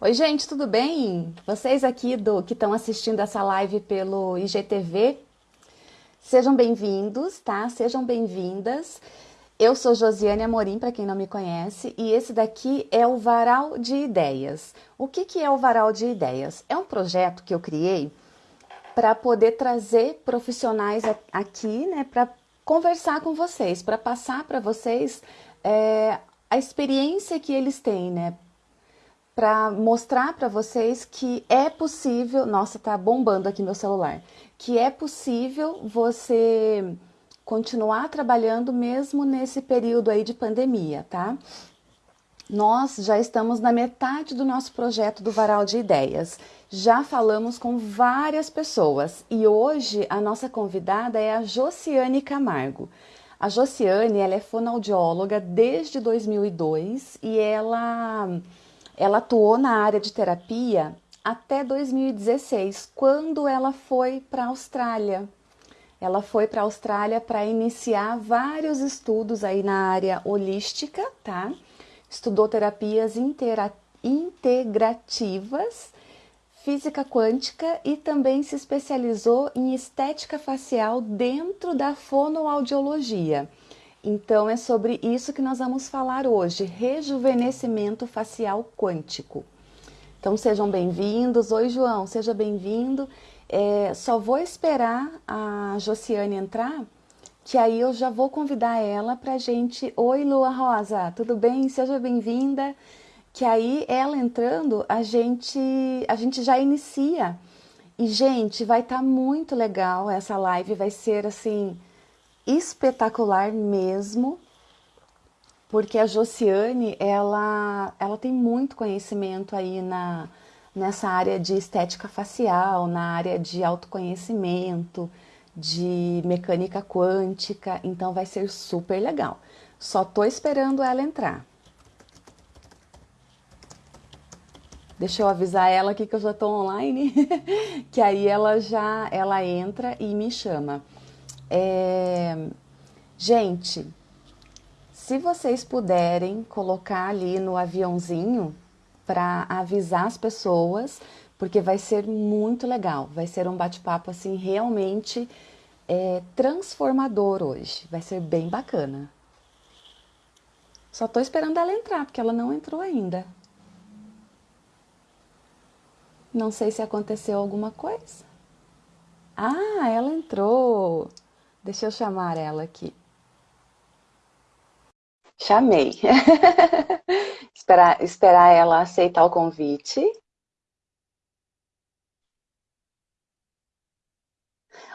Oi, gente, tudo bem? Vocês aqui do que estão assistindo essa live pelo IGTV, sejam bem-vindos, tá? Sejam bem-vindas. Eu sou Josiane Amorim, para quem não me conhece, e esse daqui é o Varal de Ideias. O que, que é o Varal de Ideias? É um projeto que eu criei para poder trazer profissionais aqui, né, para conversar com vocês, para passar para vocês é, a experiência que eles têm, né, para mostrar para vocês que é possível, nossa, tá bombando aqui meu celular, que é possível você continuar trabalhando mesmo nesse período aí de pandemia, tá? Nós já estamos na metade do nosso projeto do Varal de Ideias. Já falamos com várias pessoas e hoje a nossa convidada é a Josiane Camargo. A Josiane, ela é fonoaudióloga desde 2002 e ela ela atuou na área de terapia até 2016, quando ela foi para a Austrália. Ela foi para a Austrália para iniciar vários estudos aí na área holística, tá? Estudou terapias integrativas, física quântica e também se especializou em estética facial dentro da fonoaudiologia. Então é sobre isso que nós vamos falar hoje, rejuvenescimento facial quântico. Então sejam bem-vindos. Oi, João, seja bem-vindo. É, só vou esperar a Josiane entrar, que aí eu já vou convidar ela para gente. Oi, Lua Rosa, tudo bem? Seja bem-vinda. Que aí ela entrando, a gente, a gente já inicia. E, gente, vai estar tá muito legal essa live, vai ser assim espetacular mesmo, porque a Josiane, ela, ela tem muito conhecimento aí na, nessa área de estética facial, na área de autoconhecimento, de mecânica quântica, então vai ser super legal. Só tô esperando ela entrar. Deixa eu avisar ela aqui que eu já tô online, que aí ela já ela entra e me chama. É... Gente, se vocês puderem colocar ali no aviãozinho para avisar as pessoas, porque vai ser muito legal, vai ser um bate-papo assim realmente é, transformador hoje, vai ser bem bacana. Só estou esperando ela entrar, porque ela não entrou ainda. Não sei se aconteceu alguma coisa. Ah, ela entrou. Deixa eu chamar ela aqui. Chamei. esperar, esperar ela aceitar o convite.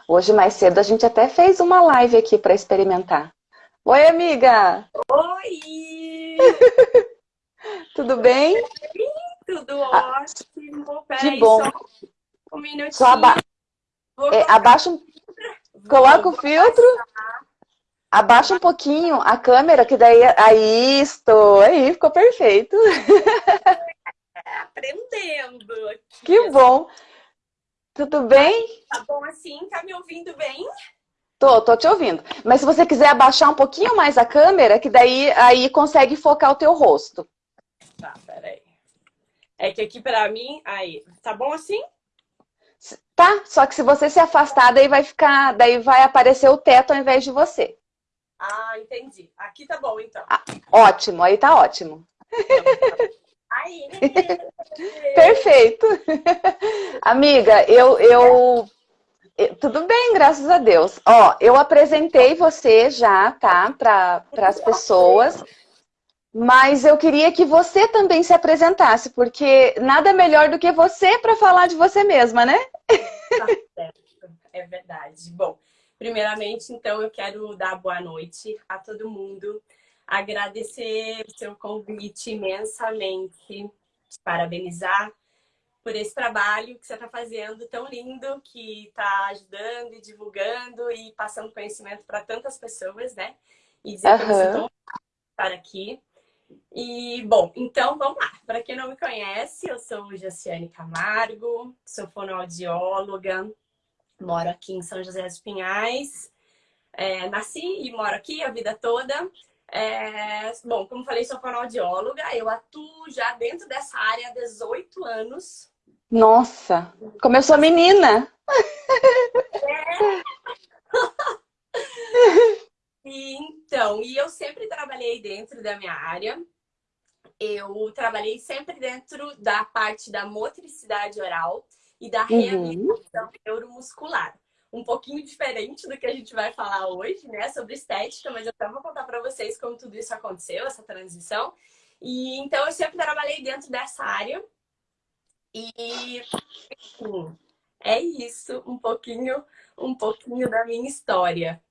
Hoje mais cedo a gente até fez uma live aqui para experimentar. Oi, amiga! Oi! Tudo bem? Tudo ah, ótimo. Peraí, que bom. um minutinho. Só aba... É, abaixa um Coloca o filtro. Abaixa um pouquinho a câmera, que daí... Aí, estou. Aí, ficou perfeito. É, aprendendo. Que bom. Tudo bem? Tá bom assim? Tá me ouvindo bem? Tô, tô te ouvindo. Mas se você quiser abaixar um pouquinho mais a câmera, que daí aí consegue focar o teu rosto. Tá, peraí. É que aqui pra mim... Aí, tá bom assim? Tá? Só que se você se afastar, daí vai ficar, daí vai aparecer o teto ao invés de você. Ah, entendi. Aqui tá bom, então. Ah, ótimo, aí tá ótimo. Aí. Perfeito. Amiga, eu, eu, Tudo bem, graças a Deus. Ó, eu apresentei você já, tá? Para as pessoas. Mas eu queria que você também se apresentasse, porque nada melhor do que você para falar de você mesma, né? Tá certo, é verdade. Bom, primeiramente, então, eu quero dar boa noite a todo mundo, agradecer o seu convite imensamente, te parabenizar por esse trabalho que você está fazendo tão lindo, que está ajudando e divulgando e passando conhecimento para tantas pessoas, né? E dizer uhum. que eu estar aqui. E, bom, então vamos lá. Para quem não me conhece, eu sou Jaciane Camargo, sou fonoaudióloga, moro aqui em São José dos Pinhais. É, nasci e moro aqui a vida toda. É, bom, como falei, sou fonoaudióloga, eu atuo já dentro dessa área há 18 anos. Nossa, começou menina! É. e, então, e eu sempre trabalhei dentro da minha área. Eu trabalhei sempre dentro da parte da motricidade oral e da uhum. reabilitação uhum. neuromuscular um pouquinho diferente do que a gente vai falar hoje, né, sobre estética, mas eu até vou contar para vocês como tudo isso aconteceu, essa transição. E então eu sempre trabalhei dentro dessa área. E enfim, é isso, um pouquinho, um pouquinho da minha história.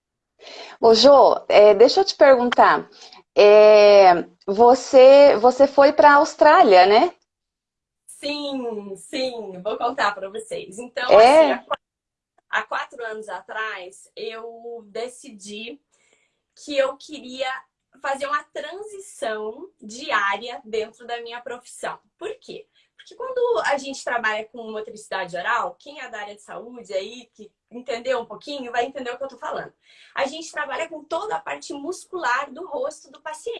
Ô Jô, é, deixa eu te perguntar, é, você, você foi para a Austrália, né? Sim, sim, vou contar para vocês. Então, é... assim, há quatro anos atrás, eu decidi que eu queria fazer uma transição diária dentro da minha profissão. Por quê? Porque quando a gente trabalha com motricidade oral, quem é da área de saúde aí, que entendeu um pouquinho, vai entender o que eu tô falando. A gente trabalha com toda a parte muscular do rosto do paciente.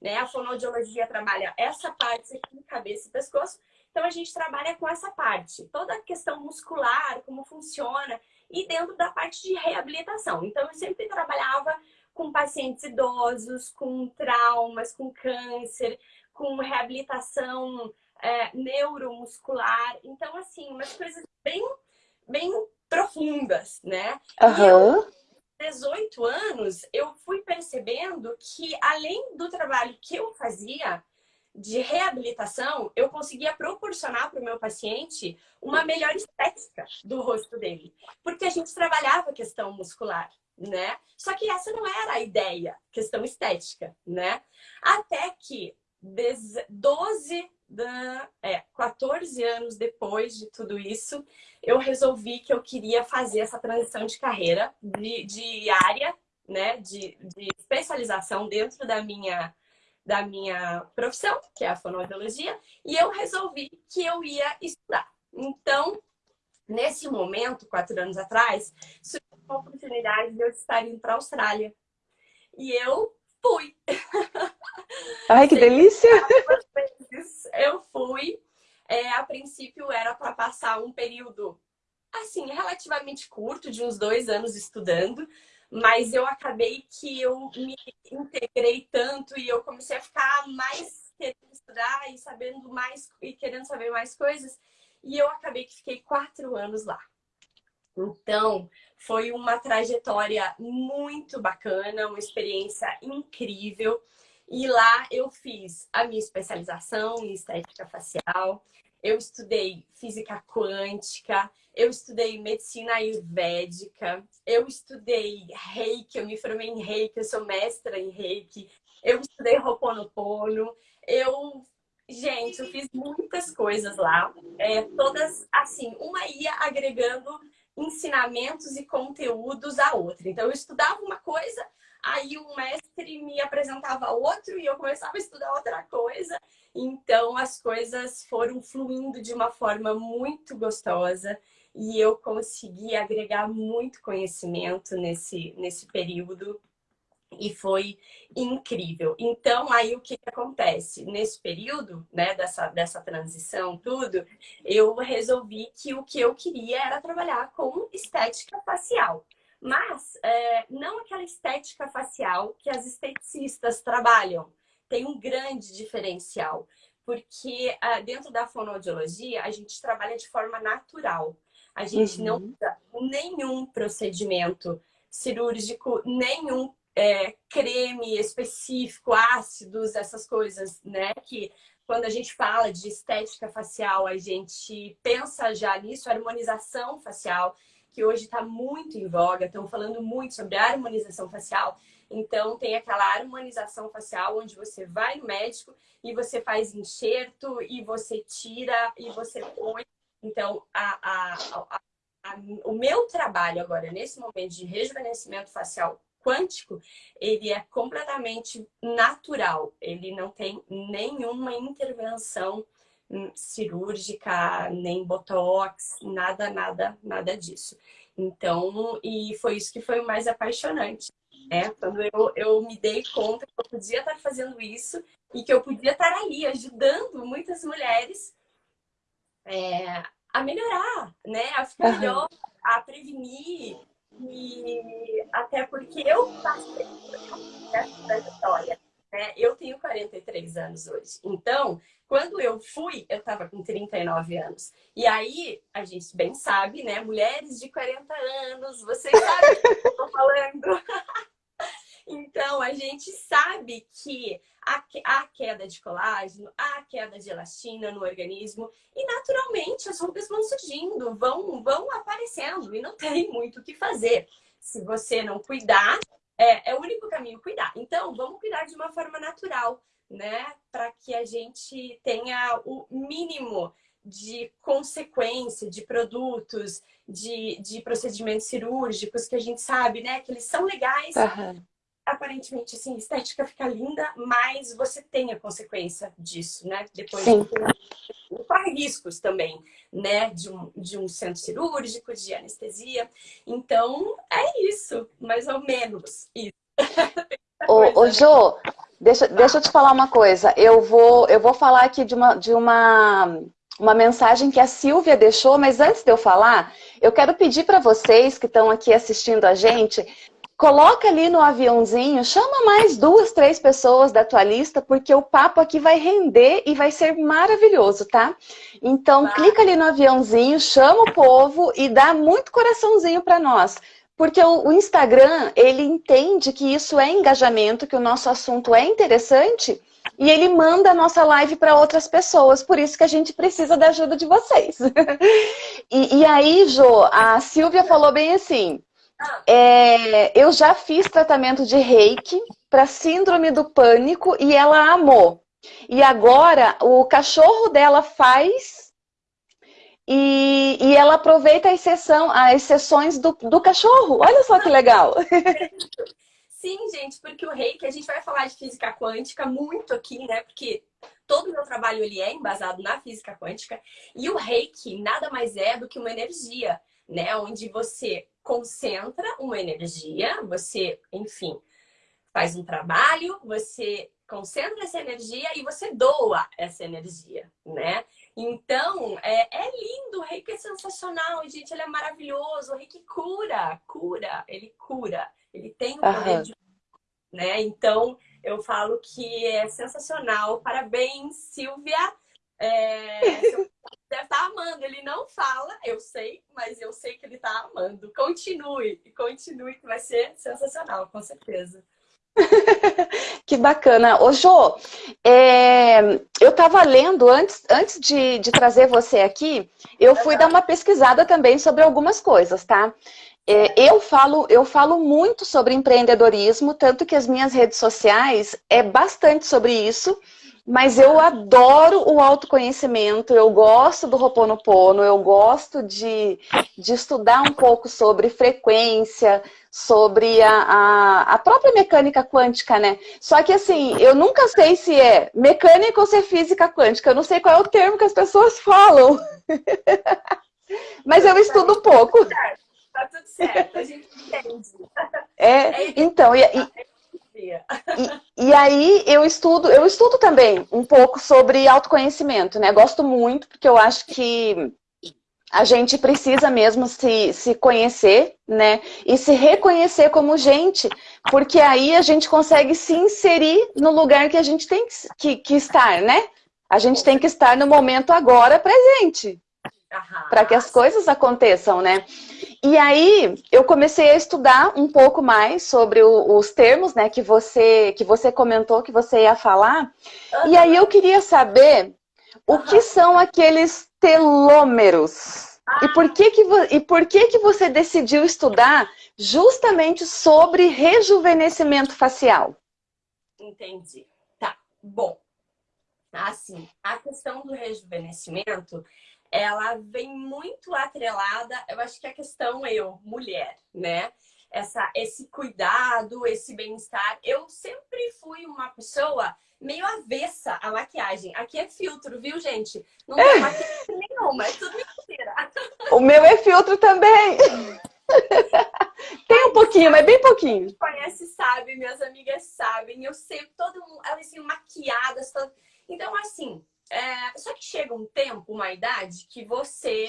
Né? A fonoaudiologia trabalha essa parte aqui, cabeça e pescoço, então, a gente trabalha com essa parte, toda a questão muscular, como funciona, e dentro da parte de reabilitação. Então, eu sempre trabalhava com pacientes idosos, com traumas, com câncer, com reabilitação é, neuromuscular. Então, assim, umas coisas bem, bem profundas, né? Uhum. E 18 anos, eu fui percebendo que, além do trabalho que eu fazia, de reabilitação, eu conseguia proporcionar para o meu paciente uma melhor estética do rosto dele. Porque a gente trabalhava a questão muscular, né? Só que essa não era a ideia, questão estética, né? Até que 12, é, 14 anos depois de tudo isso, eu resolvi que eu queria fazer essa transição de carreira, de, de área, né? De, de especialização dentro da minha da minha profissão, que é a fonoaudiologia, e eu resolvi que eu ia estudar. Então, nesse momento, quatro anos atrás, surgiu a oportunidade de eu estar indo para a Austrália. E eu fui. Ai, que delícia! Princípio era para passar um período, assim, relativamente curto, de uns dois anos estudando, mas eu acabei que eu me integrei tanto e eu comecei a ficar mais querendo estudar e sabendo mais e querendo saber mais coisas. E eu acabei que fiquei quatro anos lá. Então, foi uma trajetória muito bacana, uma experiência incrível. E lá eu fiz a minha especialização em estética facial, eu estudei física quântica, eu estudei medicina ayurvédica, eu estudei reiki, eu me formei em reiki, eu sou mestra em reiki, eu estudei Ho'oponopono, eu... Gente, eu fiz muitas coisas lá, é, todas assim, uma ia agregando ensinamentos e conteúdos à outra. Então, eu estudava uma coisa, aí um mestre me apresentava outro e eu começava a estudar outra coisa. Então, as coisas foram fluindo de uma forma muito gostosa e eu consegui agregar muito conhecimento nesse, nesse período e foi incrível. Então, aí o que, que acontece? Nesse período, né, dessa, dessa transição, tudo, eu resolvi que o que eu queria era trabalhar com estética facial. Mas é, não aquela estética facial que as esteticistas trabalham. Tem um grande diferencial, porque uh, dentro da fonoaudiologia a gente trabalha de forma natural. A gente uhum. não usa nenhum procedimento cirúrgico, nenhum é, creme específico, ácidos, essas coisas, né? Que quando a gente fala de estética facial, a gente pensa já nisso, harmonização facial, que hoje está muito em voga, estão falando muito sobre harmonização facial. Então, tem aquela harmonização facial onde você vai no médico e você faz enxerto e você tira e você põe. Então, a, a, a, a o meu trabalho agora, nesse momento de rejuvenescimento facial quântico, ele é completamente natural. Ele não tem nenhuma intervenção cirúrgica, nem botox, nada, nada, nada disso. Então, e foi isso que foi o mais apaixonante Né? Quando eu, eu me dei conta que eu podia estar fazendo isso e que eu podia estar ali ajudando muitas mulheres é, a melhorar, né? A ficar uhum. melhor, a prevenir. E até porque eu passei por essa história. Né? Eu tenho 43 anos hoje. Então, quando eu fui, eu estava com 39 anos. E aí, a gente bem sabe, né? Mulheres de 40 anos, vocês sabem o que eu estou falando. então, a gente sabe que há queda de colágeno, há queda de elastina no organismo e naturalmente as rugas vão surgindo, vão, vão aparecendo e não tem muito o que fazer. Se você não cuidar, é, é o único caminho cuidar. Então, vamos cuidar de uma forma natural, né? Para que a gente tenha o mínimo de consequência de produtos, de, de procedimentos cirúrgicos que a gente sabe, né? Que eles são legais, uhum aparentemente, assim, estética fica linda, mas você tem a consequência disso, né? Depois Sim. Corre riscos também, né? De um, de um centro cirúrgico, de anestesia. Então, é isso, mais ou menos isso. ô, ô Jô, deixa, deixa eu te falar uma coisa. Eu vou, eu vou falar aqui de uma, de uma, uma mensagem que a Silvia deixou, mas antes de eu falar, eu quero pedir para vocês que estão aqui assistindo a gente, Coloca ali no aviãozinho, chama mais duas, três pessoas da tua lista, porque o papo aqui vai render e vai ser maravilhoso, tá? Então, clica ali no aviãozinho, chama o povo e dá muito coraçãozinho para nós. Porque o, o Instagram, ele entende que isso é engajamento, que o nosso assunto é interessante e ele manda a nossa live para outras pessoas, por isso que a gente precisa da ajuda de vocês. e, e aí, Jo, a Silvia falou bem assim, é, eu já fiz tratamento de reiki para síndrome do pânico e ela amou. E agora o cachorro dela faz e, e ela aproveita as, sessão, as sessões do, do cachorro. Olha só que legal. Sim, gente, porque o reiki, a gente vai falar de física quântica muito aqui, né? Porque todo o meu trabalho ele é embasado na física quântica. E o reiki nada mais é do que uma energia, né? Onde você concentra uma energia, você, enfim, faz um trabalho, você concentra essa energia e você doa essa energia, né? Então, é, é lindo, o reiki é sensacional, gente, ele é maravilhoso, o reiki cura, cura, ele cura, ele tem o poder uhum. de... Né? Então, eu falo que é sensacional, parabéns, Silvia, é, deve estar tá amando. Ele não fala, eu sei, mas eu sei que ele está amando. Continue, continue, que vai ser sensacional, com certeza. que bacana. Ô, Jô, é, eu estava lendo, antes, antes de, de trazer você aqui, eu fui dar uma pesquisada também sobre algumas coisas, tá? É, eu, falo, eu falo muito sobre empreendedorismo, tanto que as minhas redes sociais é bastante sobre isso. Mas eu adoro o autoconhecimento, eu gosto do Roponopono, eu gosto de, de estudar um pouco sobre frequência, sobre a, a, a, própria mecânica quântica, né? Só que assim, eu nunca sei se é mecânica ou se é física quântica, eu não sei qual é o termo que as pessoas falam. Mas eu estudo um pouco. Tá tudo certo, a gente entende. É, então, e, e e, e, aí eu estudo, eu estudo também um pouco sobre autoconhecimento, né? Gosto muito, porque eu acho que a gente precisa mesmo se, se conhecer, né? E se reconhecer como gente, porque aí a gente consegue se inserir no lugar que a gente tem que, que estar, né? A gente tem que estar no momento agora presente para que as coisas aconteçam, né? E aí eu comecei a estudar um pouco mais sobre o, os termos, né, que você que você comentou que você ia falar. Uhum. E aí eu queria saber o uhum. que são aqueles telômeros. E por que que e por que que você decidiu estudar justamente sobre rejuvenescimento facial? Entendi. Tá. Bom. Assim, a questão do rejuvenescimento ela vem muito atrelada, eu acho que a questão eu, mulher, né? Essa, esse cuidado, esse bem-estar. Eu sempre fui uma pessoa meio avessa à maquiagem. Aqui é filtro, viu, gente? Não tem maquiagem nenhuma, é tudo mentira. O meu é filtro também. Tem um pouquinho, mas bem pouquinho. Conhece, sabe, minhas amigas sabem. Eu sempre, todo mundo, elas assim, maquiadas. Todo... Então, assim, é... só que chega um tempo, uma idade, que você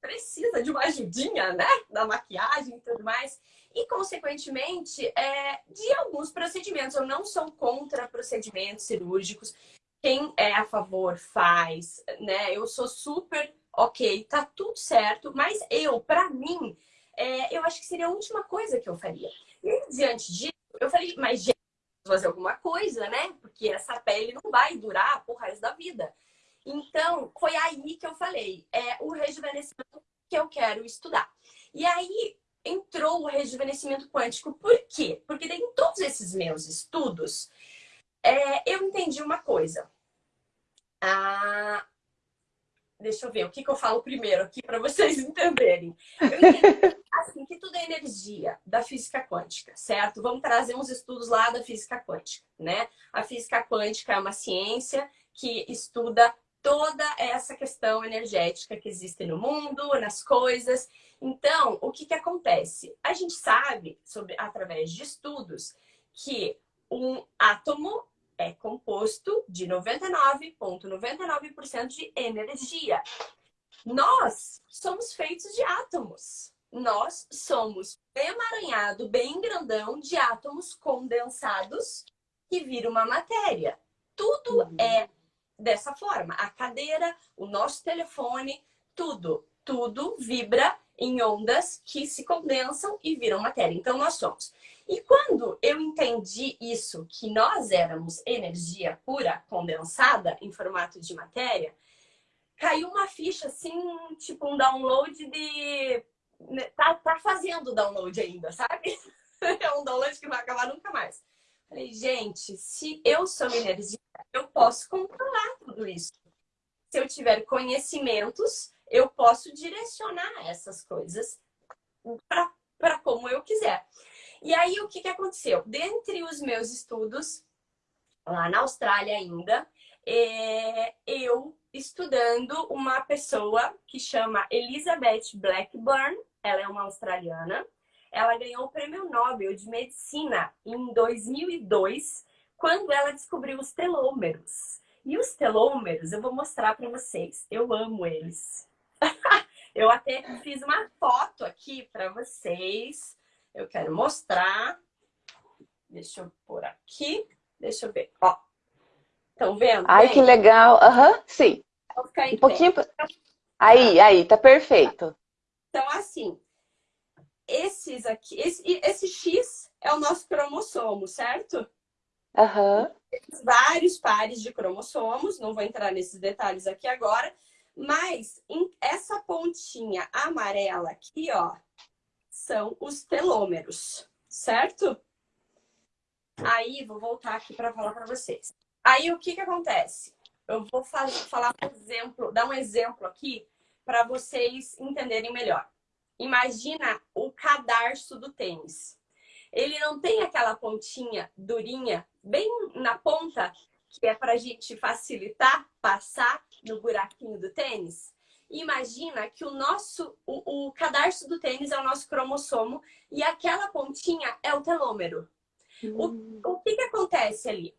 precisa de uma ajudinha, né? Da maquiagem e tudo mais. E, consequentemente, é, de alguns procedimentos. Eu não sou contra procedimentos cirúrgicos. Quem é a favor faz, né? Eu sou super ok, tá tudo certo. Mas eu, para mim, é, eu acho que seria a última coisa que eu faria. E diante disso, eu falei, mas fazer alguma coisa, né? Porque essa pele não vai durar por resto da vida. Então, foi aí que eu falei, é o rejuvenescimento que eu quero estudar. E aí entrou o rejuvenescimento quântico. Por quê? Porque em todos esses meus estudos, é, eu entendi uma coisa. Ah, deixa eu ver, o que, que eu falo primeiro aqui para vocês entenderem. Eu entendi assim, que tudo é energia da física quântica, certo? Vamos trazer uns estudos lá da física quântica, né? A física quântica é uma ciência que estuda toda essa questão energética que existe no mundo, nas coisas. Então, o que, que acontece? A gente sabe, sobre, através de estudos, que um átomo é composto de 99,99% ,99 de energia. Nós somos feitos de átomos. Nós somos emaranhado, bem grandão, de átomos condensados que vira uma matéria. Tudo uhum. é dessa forma. A cadeira, o nosso telefone, tudo, tudo vibra em ondas que se condensam e viram matéria. Então, nós somos. E quando eu entendi isso, que nós éramos energia pura condensada em formato de matéria, caiu uma ficha assim, tipo um download de... Né, tá, tá fazendo download ainda, sabe? É um download que vai acabar nunca mais. Falei, gente, se eu sou energia, eu posso controlar tudo isso. Se eu tiver conhecimentos, eu posso direcionar essas coisas para como eu quiser. E aí, o que, que aconteceu? Dentre os meus estudos, lá na Austrália ainda, é, eu estudando uma pessoa que chama Elizabeth Blackburn, ela é uma australiana, ela ganhou o Prêmio Nobel de Medicina em 2002, quando ela descobriu os telômeros. E os telômeros, eu vou mostrar para vocês. Eu amo eles. eu até fiz uma foto aqui para vocês. Eu quero mostrar. Deixa eu pôr aqui. Deixa eu ver. Ó. Estão vendo? Ai, Bem? que legal. Aham, uhum, sim. Um pouquinho. Aí, aí, tá perfeito. Então, assim, esses aqui, esse, esse X é o nosso cromossomo, certo? Uhum. Vários pares de cromossomos, não vou entrar nesses detalhes aqui agora, mas essa pontinha amarela aqui, ó, são os telômeros, certo? Aí, vou voltar aqui para falar para vocês. Aí, o que que acontece? Eu vou falar um exemplo, dar um exemplo aqui para vocês entenderem melhor. Imagina o cadarço do tênis. Ele não tem aquela pontinha durinha bem na ponta, que é para a gente facilitar passar no buraquinho do tênis? Imagina que o nosso, o, o cadarço do tênis é o nosso cromossomo e aquela pontinha é o telômero. Hum. O, o que, que acontece ali?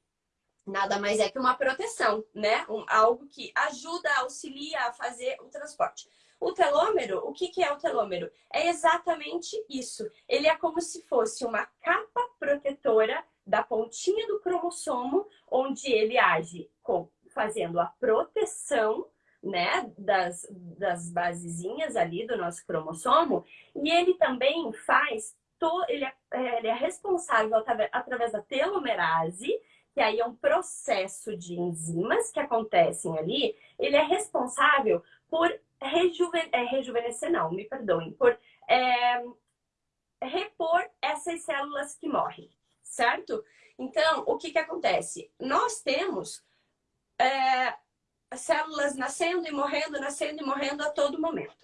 Nada mais é que uma proteção, né? Um, algo que ajuda, auxilia a fazer o transporte. O telômero, o que, que é o telômero? É exatamente isso. Ele é como se fosse uma capa protetora da pontinha do cromossomo, onde ele age com, fazendo a proteção né, das, das basezinhas ali do nosso cromossomo, e ele também faz, to, ele, é, é ele é responsável através da telomerase, que aí é um processo de enzimas que acontecem ali, ele é responsável por rejuven é, rejuvenescer, não, me perdoem, por é, repor essas células que morrem, certo? Então, o que que acontece? Nós temos é, células nascendo e morrendo, nascendo e morrendo a todo momento.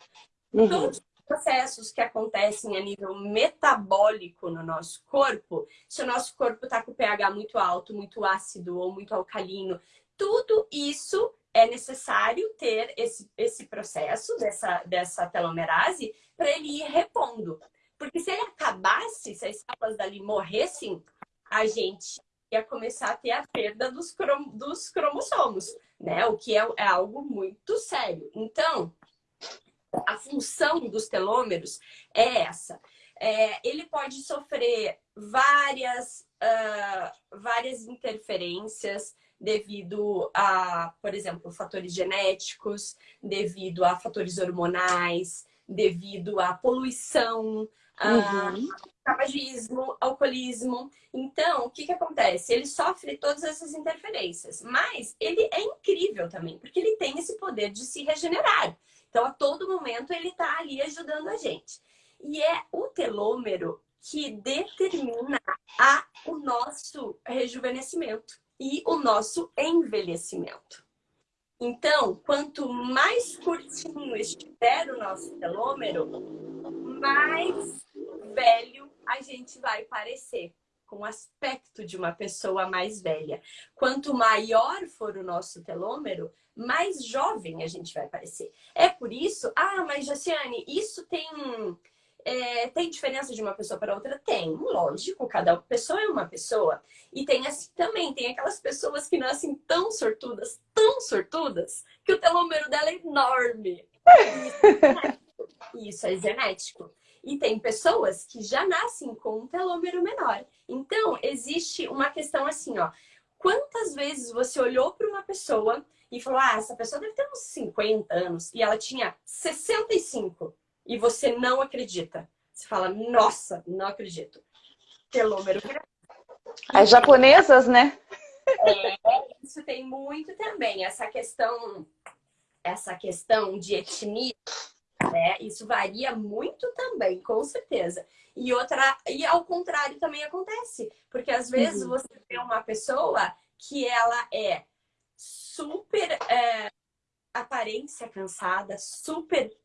Uhum. Todos os processos que acontecem a nível metabólico no nosso corpo, se o nosso corpo está com o pH muito alto, muito ácido ou muito alcalino, tudo isso é necessário ter esse, esse processo dessa, dessa telomerase para ele ir repondo. Porque se ele acabasse, se as células dali morressem, a gente ia começar a ter a perda dos, crom dos cromossomos, né? O que é, é algo muito sério. Então, a função dos telômeros é essa. É, ele pode sofrer várias, uh, várias interferências devido a, por exemplo, fatores genéticos, devido a fatores hormonais, devido à poluição, uhum. tabagismo, alcoolismo. Então, o que, que acontece? Ele sofre todas essas interferências, mas ele é incrível também, porque ele tem esse poder de se regenerar. Então, a todo momento, ele está ali ajudando a gente. E é o telômero que determina a, o nosso rejuvenescimento e o nosso envelhecimento. Então, quanto mais curtinho estiver o nosso telômero, mais velho a gente vai parecer, com o aspecto de uma pessoa mais velha. Quanto maior for o nosso telômero, mais jovem a gente vai parecer. É por isso, ah, mas Josiane, isso tem é, tem diferença de uma pessoa para outra? Tem, lógico, cada pessoa é uma pessoa. E tem assim também, tem aquelas pessoas que nascem tão sortudas, tão sortudas, que o telômero dela é enorme. Isso é genético. Isso é genético. E tem pessoas que já nascem com um telômero menor. Então, existe uma questão assim, ó. Quantas vezes você olhou para uma pessoa e falou, ah, essa pessoa deve ter uns 50 anos, e ela tinha 65 e você não acredita. Você fala, nossa, não acredito. Telômero As japonesas, né? É, isso tem muito também. Essa questão, essa questão de etnia, né? Isso varia muito também, com certeza. E outra, e ao contrário também acontece, porque às vezes uhum. você vê uma pessoa que ela é super é, aparência cansada, super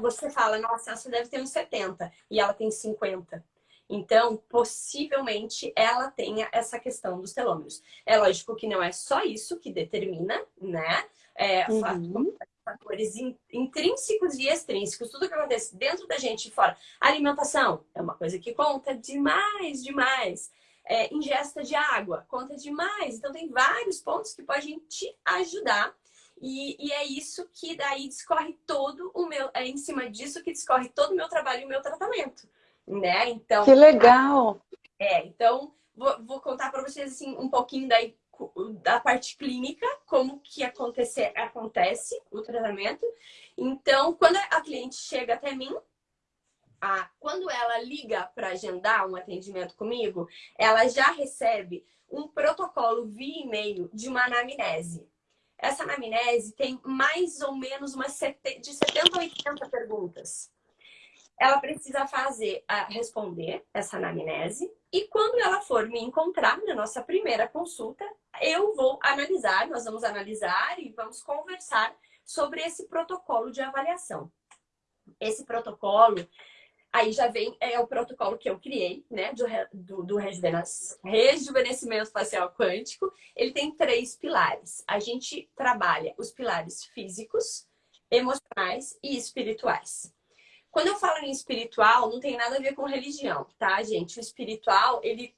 você fala, nossa, essa deve ter uns 70 e ela tem 50. Então, possivelmente, ela tenha essa questão dos telômeros. É lógico que não é só isso que determina, né? É, uhum. Fatores intrínsecos e extrínsecos, tudo que acontece dentro da gente e fora. Alimentação é uma coisa que conta demais, demais. É, ingesta de água conta demais. Então, tem vários pontos que podem te ajudar e, e, é isso que daí discorre todo o meu, é em cima disso que discorre todo o meu trabalho e o meu tratamento, né? Então. Que legal! É, então vou, vou contar para vocês assim um pouquinho daí da parte clínica, como que acontecer, acontece o tratamento. Então, quando a cliente chega até mim, a, quando ela liga para agendar um atendimento comigo, ela já recebe um protocolo via e-mail de uma anamnese. Essa anamnese tem mais ou menos umas de 70 a 80 perguntas. Ela precisa fazer, responder essa anamnese e quando ela for me encontrar na nossa primeira consulta, eu vou analisar, nós vamos analisar e vamos conversar sobre esse protocolo de avaliação. Esse protocolo, Aí já vem é o protocolo que eu criei, né, do, do, do rejuvenescimento facial quântico. Ele tem três pilares. A gente trabalha os pilares físicos, emocionais e espirituais. Quando eu falo em espiritual, não tem nada a ver com religião, tá, gente? O espiritual, ele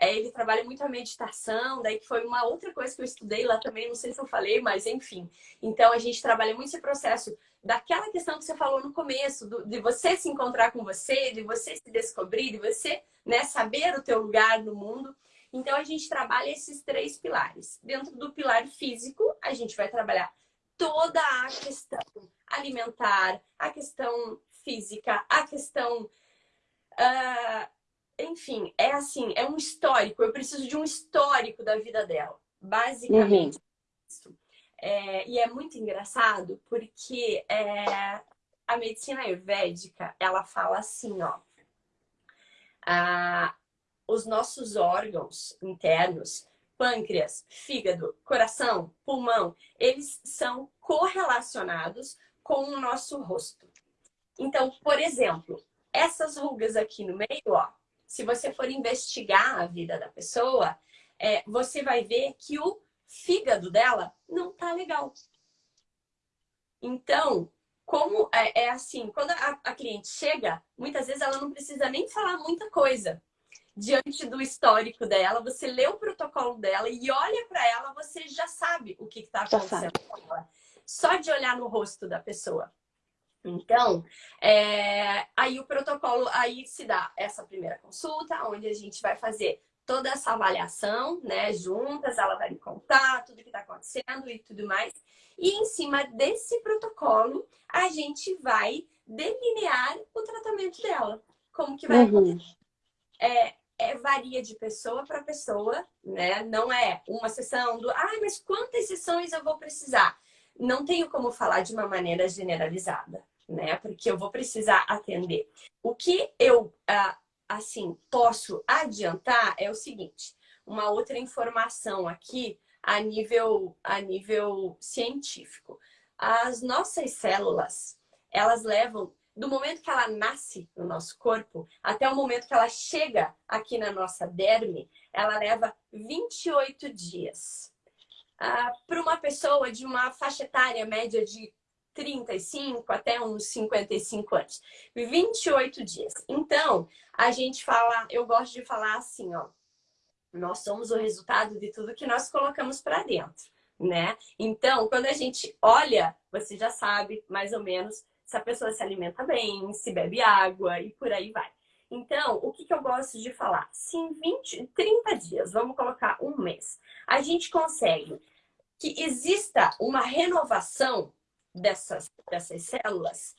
ele trabalha muito a meditação, daí que foi uma outra coisa que eu estudei lá também, não sei se eu falei, mas enfim. Então a gente trabalha muito esse processo daquela questão que você falou no começo, do, de você se encontrar com você, de você se descobrir, de você né, saber o teu lugar no mundo. Então a gente trabalha esses três pilares. Dentro do pilar físico, a gente vai trabalhar toda a questão alimentar, a questão física, a questão uh, enfim, é assim, é um histórico. Eu preciso de um histórico da vida dela. Basicamente, uhum. É, e é muito engraçado porque é, a medicina ayurvédica, ela fala assim, ó. A, os nossos órgãos internos, pâncreas, fígado, coração, pulmão, eles são correlacionados com o nosso rosto. Então, por exemplo, essas rugas aqui no meio, ó, se você for investigar a vida da pessoa, é, você vai ver que o fígado dela não tá legal. Então, como é, é assim, quando a, a cliente chega, muitas vezes ela não precisa nem falar muita coisa diante do histórico dela, você lê o protocolo dela e olha para ela, você já sabe o que está acontecendo com ela. Só de olhar no rosto da pessoa. Então, é, aí o protocolo, aí se dá essa primeira consulta, onde a gente vai fazer toda essa avaliação, né, juntas, ela vai me contar tudo que está acontecendo e tudo mais. E em cima desse protocolo, a gente vai delinear o tratamento dela. Como que vai uhum. acontecer. É, é, varia de pessoa para pessoa, né? Não é uma sessão do, ah, mas quantas sessões eu vou precisar? Não tenho como falar de uma maneira generalizada, né? Porque eu vou precisar atender. O que eu, ah, assim, posso adiantar é o seguinte, uma outra informação aqui a nível, a nível científico. As nossas células, elas levam do momento que ela nasce no nosso corpo até o momento que ela chega aqui na nossa derme, ela leva 28 dias. Ah, Para uma pessoa de uma faixa etária média de 35 até uns 55 anos. 28 dias. Então, a gente fala, eu gosto de falar assim, ó. Nós somos o resultado de tudo que nós colocamos para dentro, né? Então, quando a gente olha, você já sabe mais ou menos se a pessoa se alimenta bem, se bebe água e por aí vai. Então, o que, que eu gosto de falar? Se em 20, 30 dias, vamos colocar um mês, a gente consegue que exista uma renovação dessas, dessas células,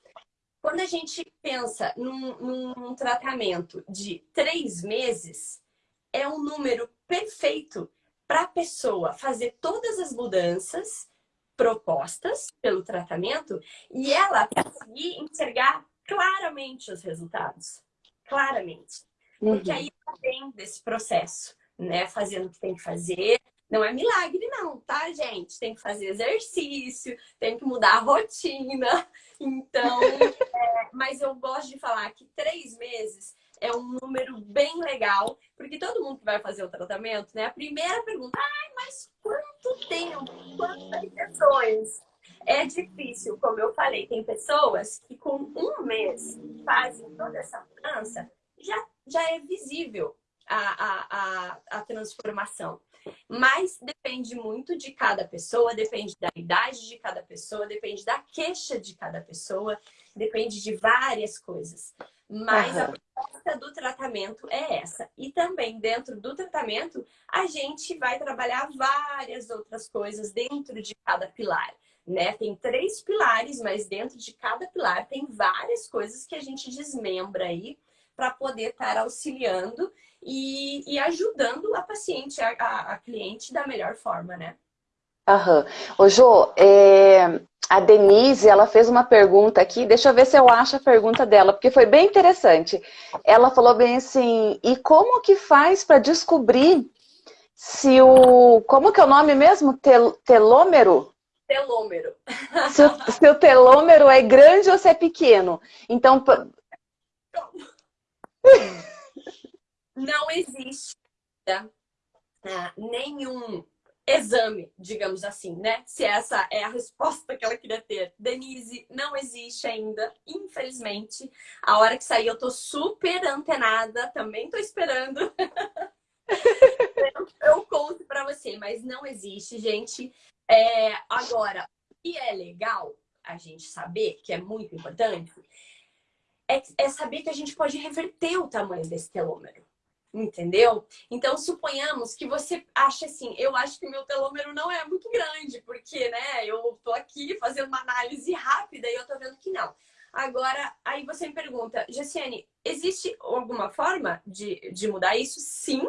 quando a gente pensa num, num tratamento de três meses, é um número perfeito para a pessoa fazer todas as mudanças propostas pelo tratamento e ela conseguir enxergar claramente os resultados. Claramente. Porque uhum. aí ela vem desse processo, né? Fazendo o que tem que fazer. Não é milagre não, tá, gente? Tem que fazer exercício, tem que mudar a rotina. Então, é, mas eu gosto de falar que três meses é um número bem legal, porque todo mundo que vai fazer o tratamento, né? A primeira pergunta, ai, mas quanto tempo? Quantas sessões? É difícil, como eu falei, tem pessoas que com um mês fazem toda essa mudança, já, já é visível a, a, a, a transformação. Mas depende muito de cada pessoa, depende da idade de cada pessoa, depende da queixa de cada pessoa, depende de várias coisas. Mas uhum. a proposta do tratamento é essa. E também dentro do tratamento, a gente vai trabalhar várias outras coisas dentro de cada pilar. Né? Tem três pilares, mas dentro de cada pilar tem várias coisas que a gente desmembra aí para poder estar auxiliando e, e, ajudando a paciente, a, a, a cliente da melhor forma, né? Aham. Ô, Jô, é, a Denise, ela fez uma pergunta aqui, deixa eu ver se eu acho a pergunta dela, porque foi bem interessante. Ela falou bem assim, e como que faz para descobrir se o... Como que é o nome mesmo? Tel, telômero? Telômero. Se o, se o telômero é grande ou se é pequeno. Então... Não existe né, nenhum exame, digamos assim, né? Se essa é a resposta que ela queria ter. Denise, não existe ainda, infelizmente. A hora que sair eu tô super antenada, também tô esperando. eu, eu, conto para você, mas não existe, gente. É, agora, o que é legal a gente saber, que é muito importante, é, é saber que a gente pode reverter o tamanho desse telômero. Entendeu? Então, suponhamos que você acha assim, eu acho que meu telômero não é muito grande, porque, né, eu tô aqui fazendo uma análise rápida e eu tô vendo que não. Agora, aí você me pergunta, Jessiane, existe alguma forma de, de mudar isso? Sim,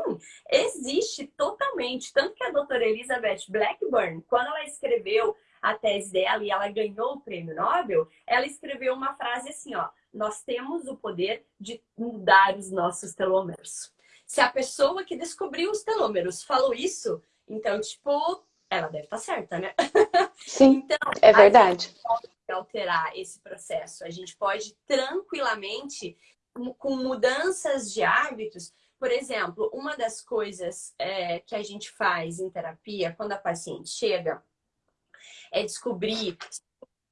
existe totalmente. Tanto que a doutora Elizabeth Blackburn, quando ela escreveu a tese dela e ela ganhou o prêmio Nobel, ela escreveu uma frase assim, ó, nós temos o poder de mudar os nossos telômeros. Se a pessoa que descobriu os telômeros falou isso, então, tipo, ela deve estar tá certa, né? Sim, então, é verdade. pode alterar esse processo. A gente pode tranquilamente, com mudanças de hábitos, por exemplo, uma das coisas é, que a gente faz em terapia, quando a paciente chega, é descobrir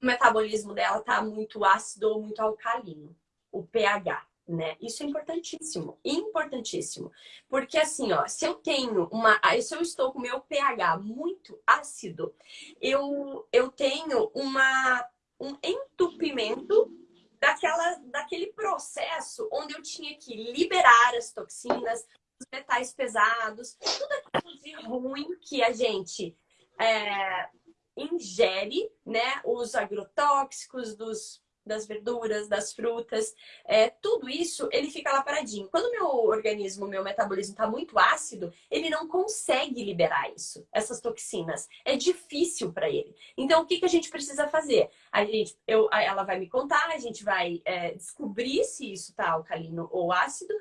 o metabolismo dela tá muito ácido ou muito alcalino, o pH né? Isso é importantíssimo, importantíssimo. Porque assim, ó, se eu tenho uma, se eu estou com meu pH muito ácido, eu, eu tenho uma, um entupimento daquela, daquele processo onde eu tinha que liberar as toxinas, os metais pesados, tudo aquilo de ruim que a gente é, ingere, né? Os agrotóxicos dos das verduras, das frutas, é, tudo isso, ele fica lá paradinho. Quando o meu organismo, meu metabolismo está muito ácido, ele não consegue liberar isso, essas toxinas. É difícil para ele. Então, o que, que a gente precisa fazer? A gente, eu, ela vai me contar, a gente vai é, descobrir se isso está alcalino ou ácido,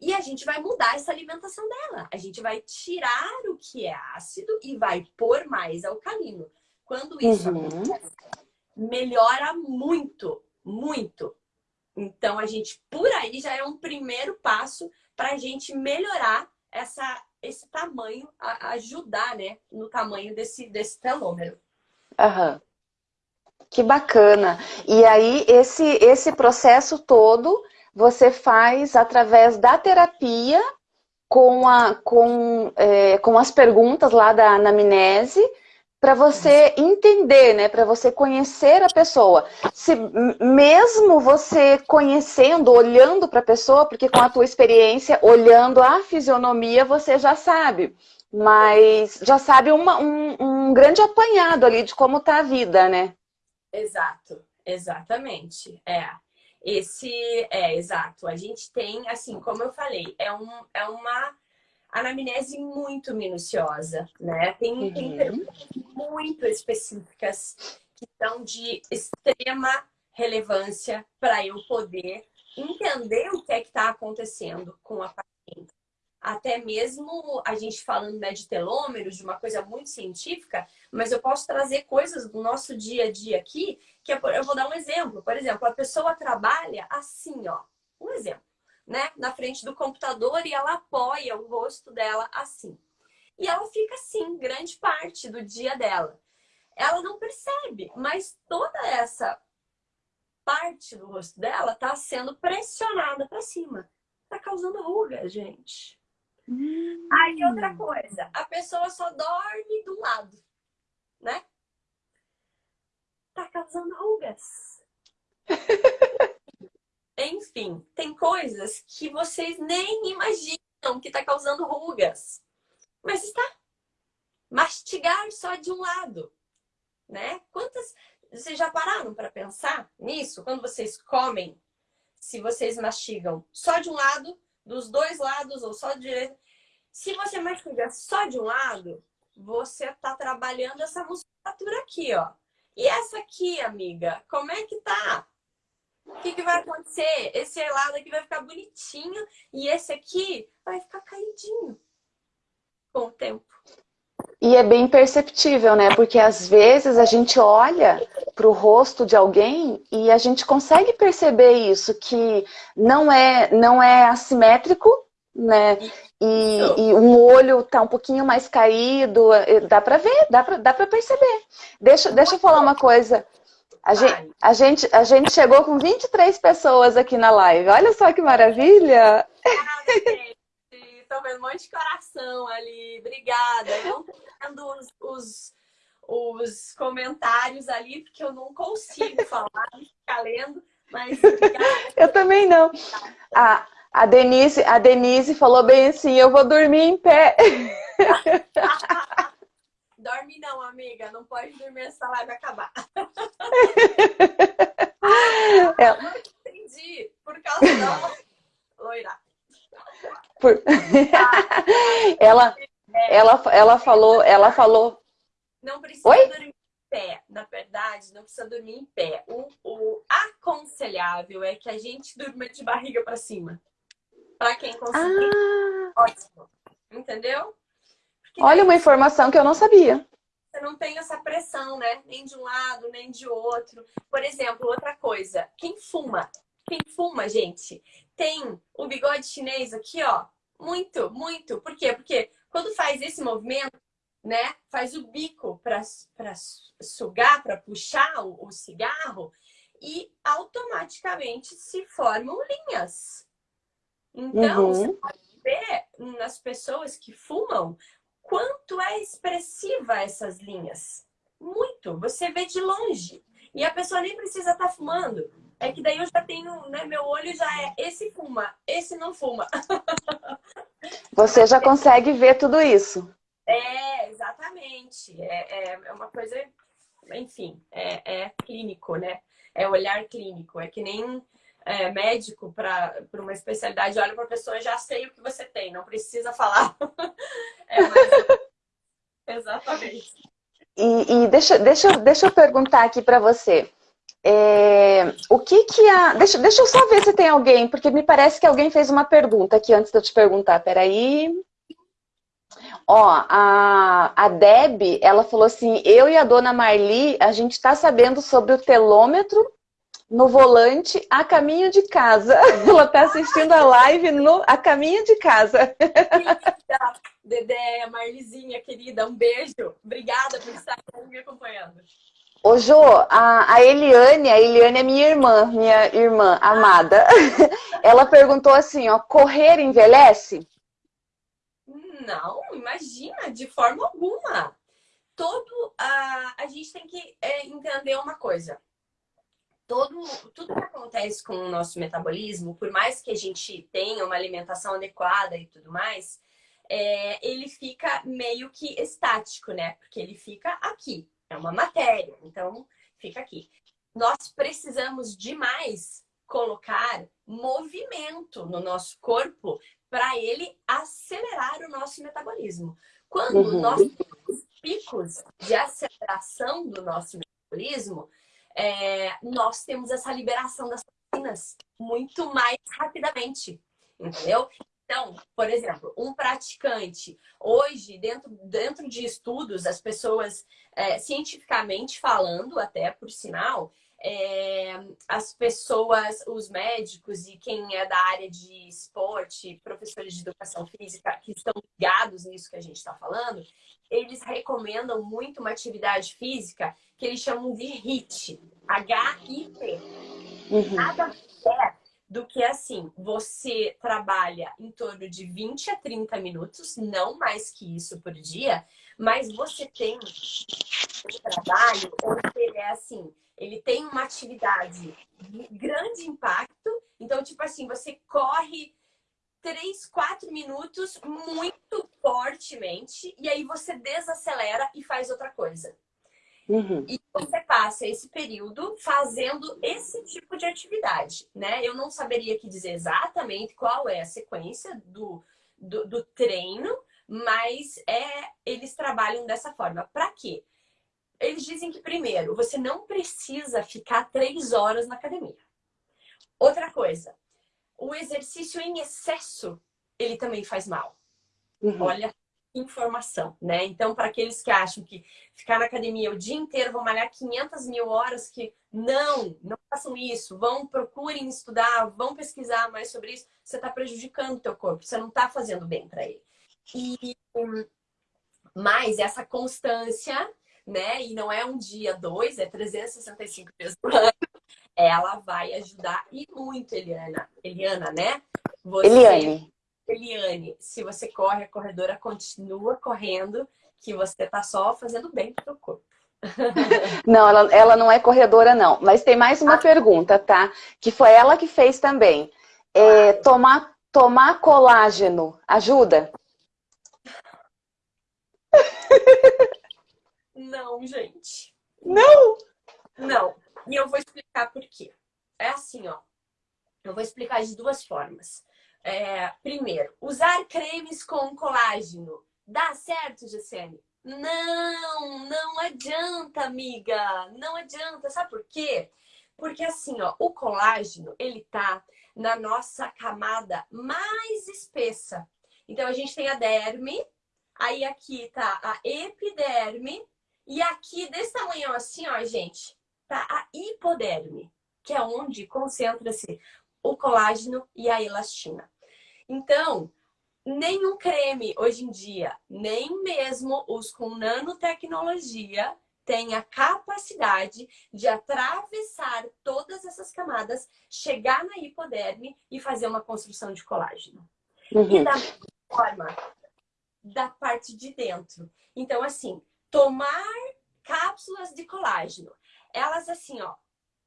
e a gente vai mudar essa alimentação dela. A gente vai tirar o que é ácido e vai pôr mais alcalino. Quando isso uhum. acontece, melhora muito, muito. Então, a gente, por aí, já é um primeiro passo para a gente melhorar essa, esse tamanho, a, ajudar, né, no tamanho desse, desse telômero. Aham. Que bacana. E aí, esse, esse processo todo você faz através da terapia com, a, com, é, com as perguntas lá da anamnese para você entender, né? Para você conhecer a pessoa. Se mesmo você conhecendo, olhando para a pessoa, porque com a tua experiência, olhando a fisionomia, você já sabe. Mas já sabe uma, um, um grande apanhado ali de como tá a vida, né? Exato, exatamente. É. Esse é exato. A gente tem, assim, como eu falei, é, um, é uma anamnese muito minuciosa, né? Tem, uhum. tem perguntas muito específicas que são de extrema relevância para eu poder entender o que é que está acontecendo com a paciente. Até mesmo a gente falando né, de telômeros, de uma coisa muito científica, mas eu posso trazer coisas do nosso dia a dia aqui, que eu vou dar um exemplo. Por exemplo, a pessoa trabalha assim, ó. Um exemplo né, na frente do computador e ela apoia o rosto dela assim. E ela fica assim, grande parte do dia dela. Ela não percebe, mas toda essa parte do rosto dela está sendo pressionada para cima. Está causando ruga, gente. Hum. Aí outra coisa, a pessoa só dorme do lado, né? Tá causando rugas. Enfim, tem coisas que vocês nem imaginam que está causando rugas. Mas está. Mastigar só de um lado, né? Quantas... Vocês já pararam para pensar nisso? Quando vocês comem, se vocês mastigam só de um lado, dos dois lados ou só de direita. Se você mastiga só de um lado, você está trabalhando essa musculatura aqui, ó. E essa aqui, amiga, como é que tá? O que, que vai acontecer? Esse lado aqui vai ficar bonitinho e esse aqui vai ficar caidinho com o tempo. E é bem perceptível, né? Porque às vezes a gente olha para o rosto de alguém e a gente consegue perceber isso, que não é, não é assimétrico, né? E, e um olho tá um pouquinho mais caído, eh, dá para ver, dá para dá perceber. Deixa, deixa eu falar uma coisa. A gente, a, gente, a gente chegou com 23 pessoas aqui na live. Olha só que maravilha! Estou vendo um monte de coração ali. Obrigada. Eu não estou vendo os, os, os, comentários ali, porque eu não consigo falar, ficar lendo. Mas obrigada. Eu também não. A, a, Denise, a Denise falou bem assim, eu vou dormir em pé. Dorme não, amiga. Não pode dormir essa live acabar. Ela... Não entendi. Por causa da loira. Por... ela, é, ela, ela falou, ela falou. Não precisa Oi? dormir em pé. Na verdade, não precisa dormir em pé. O, o aconselhável é que a gente durma de barriga para cima. Para quem conseguir. Ah. Ótimo. Entendeu? Olha uma informação que eu não sabia. Você não tem essa pressão, né? Nem de um lado, nem de outro. Por exemplo, outra coisa. Quem fuma? Quem fuma, gente, tem o bigode chinês aqui, ó. Muito, muito. Por quê? Porque quando faz esse movimento, né? Faz o bico para sugar, para puxar o, o cigarro e automaticamente se formam linhas. Então, uhum. você pode ver nas pessoas que fumam quanto é expressiva essas linhas. Muito. Você vê de longe. E a pessoa nem precisa estar tá fumando. É que daí eu já tenho, né? Meu olho já é esse fuma, esse não fuma. Você já consegue ver tudo isso. É, exatamente. É, é, é uma coisa, enfim, é, é clínico, né? É olhar clínico. É que nem é, médico para uma especialidade, olha para a pessoa, já sei o que você tem, não precisa falar. é mais... Exatamente. E, e, deixa, deixa, deixa eu perguntar aqui para você. É, o que que a... Deixa, deixa eu só ver se tem alguém, porque me parece que alguém fez uma pergunta aqui antes de eu te perguntar. Peraí. Ó, a, a Deb, ela falou assim, eu e a dona Marli, a gente está sabendo sobre o telômetro no volante a caminho de casa. Ela está assistindo a live no, a caminho de casa. Querida, Dedé, Marlizinha, querida, um beijo. Obrigada por estar me acompanhando. Ô, Jô, a, a Eliane, a Eliane é minha irmã, minha irmã amada. Ela perguntou assim, ó, correr envelhece? Não, imagina, de forma alguma. Todo, a, a gente tem que é, entender uma coisa todo, tudo que acontece com o nosso metabolismo, por mais que a gente tenha uma alimentação adequada e tudo mais, é, ele fica meio que estático, né? Porque ele fica aqui, é uma matéria, então fica aqui. Nós precisamos demais colocar movimento no nosso corpo para ele acelerar o nosso metabolismo. Quando uhum. nós temos picos de aceleração do nosso metabolismo, é, nós temos essa liberação das toxinas muito mais rapidamente, entendeu? Então, por exemplo, um praticante, hoje, dentro, dentro de estudos, as pessoas, é, cientificamente falando, até por sinal, é, as pessoas, os médicos e quem é da área de esporte, professores de educação física, que estão ligados nisso que a gente está falando, eles recomendam muito uma atividade física que eles chamam de HIIT, H-I-T. Uhum. Nada mais do que assim, você trabalha em torno de 20 a 30 minutos, não mais que isso por dia, mas você tem um trabalho onde ele é assim, ele tem uma atividade de grande impacto, então tipo assim, você corre 3, 4 minutos muito fortemente e aí você desacelera e faz outra coisa. Uhum. E você passa esse período fazendo esse tipo de atividade, né? Eu não saberia aqui dizer exatamente qual é a sequência do, do, do treino, mas é, eles trabalham dessa forma. Para quê? Eles dizem que, primeiro, você não precisa ficar três horas na academia. Outra coisa, o exercício em excesso, ele também faz mal. Uhum. Olha informação, né? Então, para aqueles que acham que ficar na academia o dia inteiro, vão malhar 500 mil horas, que não, não façam isso, vão, procurem estudar, vão pesquisar mais sobre isso, você está prejudicando o teu corpo, você não está fazendo bem para ele. E, mas essa constância, né? E não é um dia, dois, é 365 dias por ano, ela vai ajudar e muito, Eliana. Eliana, né? Você... Eliane. Eliane, se você corre, a corredora continua correndo, que você tá só fazendo bem pro corpo. Não, ela, ela não é corredora, não. Mas tem mais uma ah, pergunta, tá? Que foi ela que fez também. É, tomar, tomar colágeno ajuda? Não, gente. Não? Não. E eu vou explicar por quê. É assim, ó. Eu vou explicar de duas formas. É, primeiro, usar cremes com colágeno. Dá certo, Gessene? Não, não adianta, amiga. Não adianta. Sabe por quê? Porque assim, ó, o colágeno, ele tá na nossa camada mais espessa. Então, a gente tem a derme, aí aqui tá a epiderme, e aqui, desse tamanho assim, ó, gente, tá a hipoderme, que é onde concentra-se o colágeno e a elastina. Então, nenhum creme hoje em dia, nem mesmo os com nanotecnologia, tem a capacidade de atravessar todas essas camadas, chegar na hipoderme e fazer uma construção de colágeno. Uhum. E da forma da parte de dentro. Então, assim, tomar cápsulas de colágeno. Elas, assim, ó,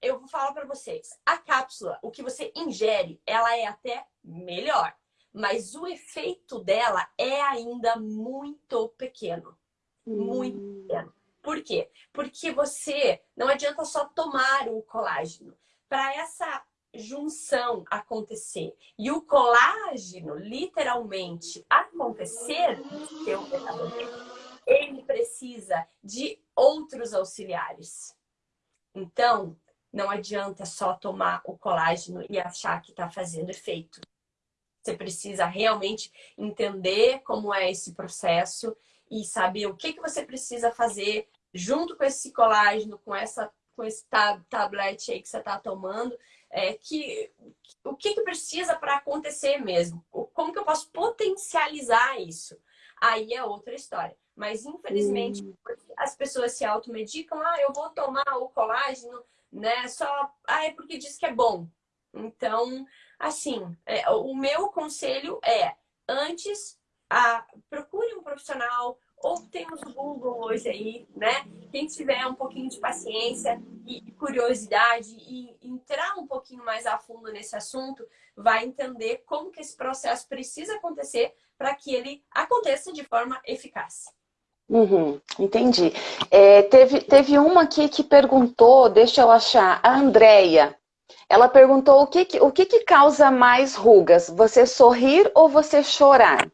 eu vou falar para vocês. A cápsula, o que você ingere, ela é até melhor. Mas o efeito dela é ainda muito pequeno. Muito hum. pequeno. Por quê? Porque você não adianta só tomar o colágeno. Para essa junção acontecer e o colágeno literalmente acontecer seu ele precisa de outros auxiliares. Então, não adianta só tomar o colágeno e achar que está fazendo efeito. Você precisa realmente entender como é esse processo e saber o que, que você precisa fazer junto com esse colágeno, com, essa, com esse tab tablete aí que você está tomando, é, que, o que, que precisa para acontecer mesmo? Como que eu posso potencializar isso? Aí é outra história. Mas, infelizmente, hum. as pessoas se automedicam. Ah, eu vou tomar o colágeno, né? Só, ah, é porque diz que é bom. Então, assim, é, o meu conselho é, antes, a, procure um profissional, ou temos o Google hoje aí, né? Quem tiver um pouquinho de paciência e curiosidade e entrar um pouquinho mais a fundo nesse assunto, vai entender como que esse processo precisa acontecer para que ele aconteça de forma eficaz. Uhum, entendi. É, teve, teve uma aqui que perguntou, deixa eu achar, a Andrea. Ela perguntou o que, que, o que, que causa mais rugas, você sorrir ou você chorar?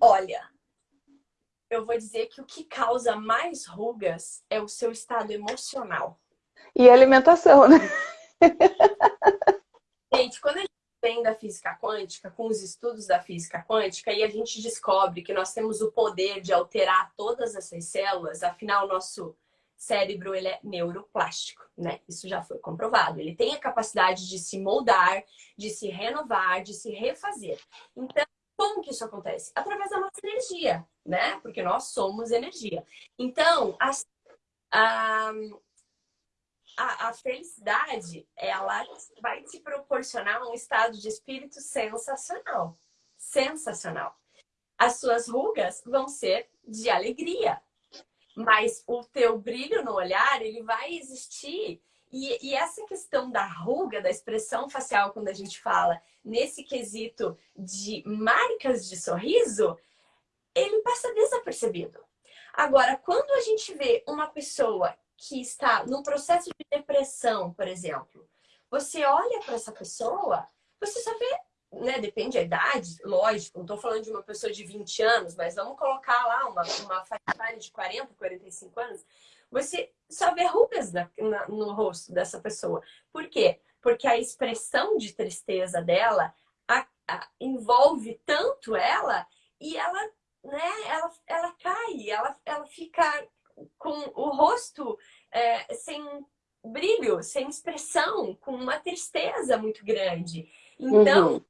Olha, eu vou dizer que o que causa mais rugas é o seu estado emocional. E alimentação, né? Gente, quando a gente vem da física quântica, com os estudos da física quântica, e a gente descobre que nós temos o poder de alterar todas essas células, afinal, nosso cérebro ele é neuroplástico, né? Isso já foi comprovado. Ele tem a capacidade de se moldar, de se renovar, de se refazer. Então, como que isso acontece? Através da nossa energia, né? Porque nós somos energia. Então, a, a, a, felicidade, ela vai te proporcionar um estado de espírito sensacional. Sensacional. As suas rugas vão ser de alegria, mas o teu brilho no olhar, ele vai existir e, e, essa questão da ruga, da expressão facial, quando a gente fala nesse quesito de marcas de sorriso, ele passa desapercebido. Agora, quando a gente vê uma pessoa que está num processo de depressão, por exemplo, você olha para essa pessoa, você só vê, né, depende da idade, lógico, não estou falando de uma pessoa de 20 anos, mas vamos colocar lá uma, uma faixa de 40, 45 anos, você só vê rugas na, na, no rosto dessa pessoa. Por quê? Porque a expressão de tristeza dela a, a, envolve tanto ela e ela, né, ela, ela cai, ela, ela fica com o rosto é, sem brilho, sem expressão, com uma tristeza muito grande. Então, uhum.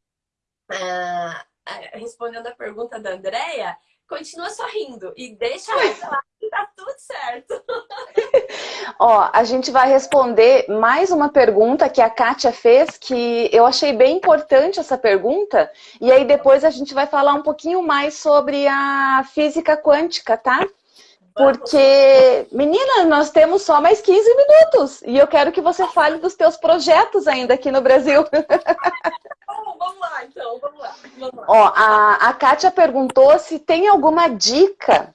Ah, respondendo a pergunta da Andrea, continua sorrindo e deixa ela que tá tudo certo. Ó, a gente vai responder mais uma pergunta que a Kátia fez, que eu achei bem importante essa pergunta, e aí depois a gente vai falar um pouquinho mais sobre a física quântica, tá? Porque, menina, nós temos só mais 15 minutos e eu quero que você fale dos teus projetos ainda aqui no Brasil. vamos lá, então, vamos lá. Vamos lá. Ó, a, a Kátia perguntou se tem alguma dica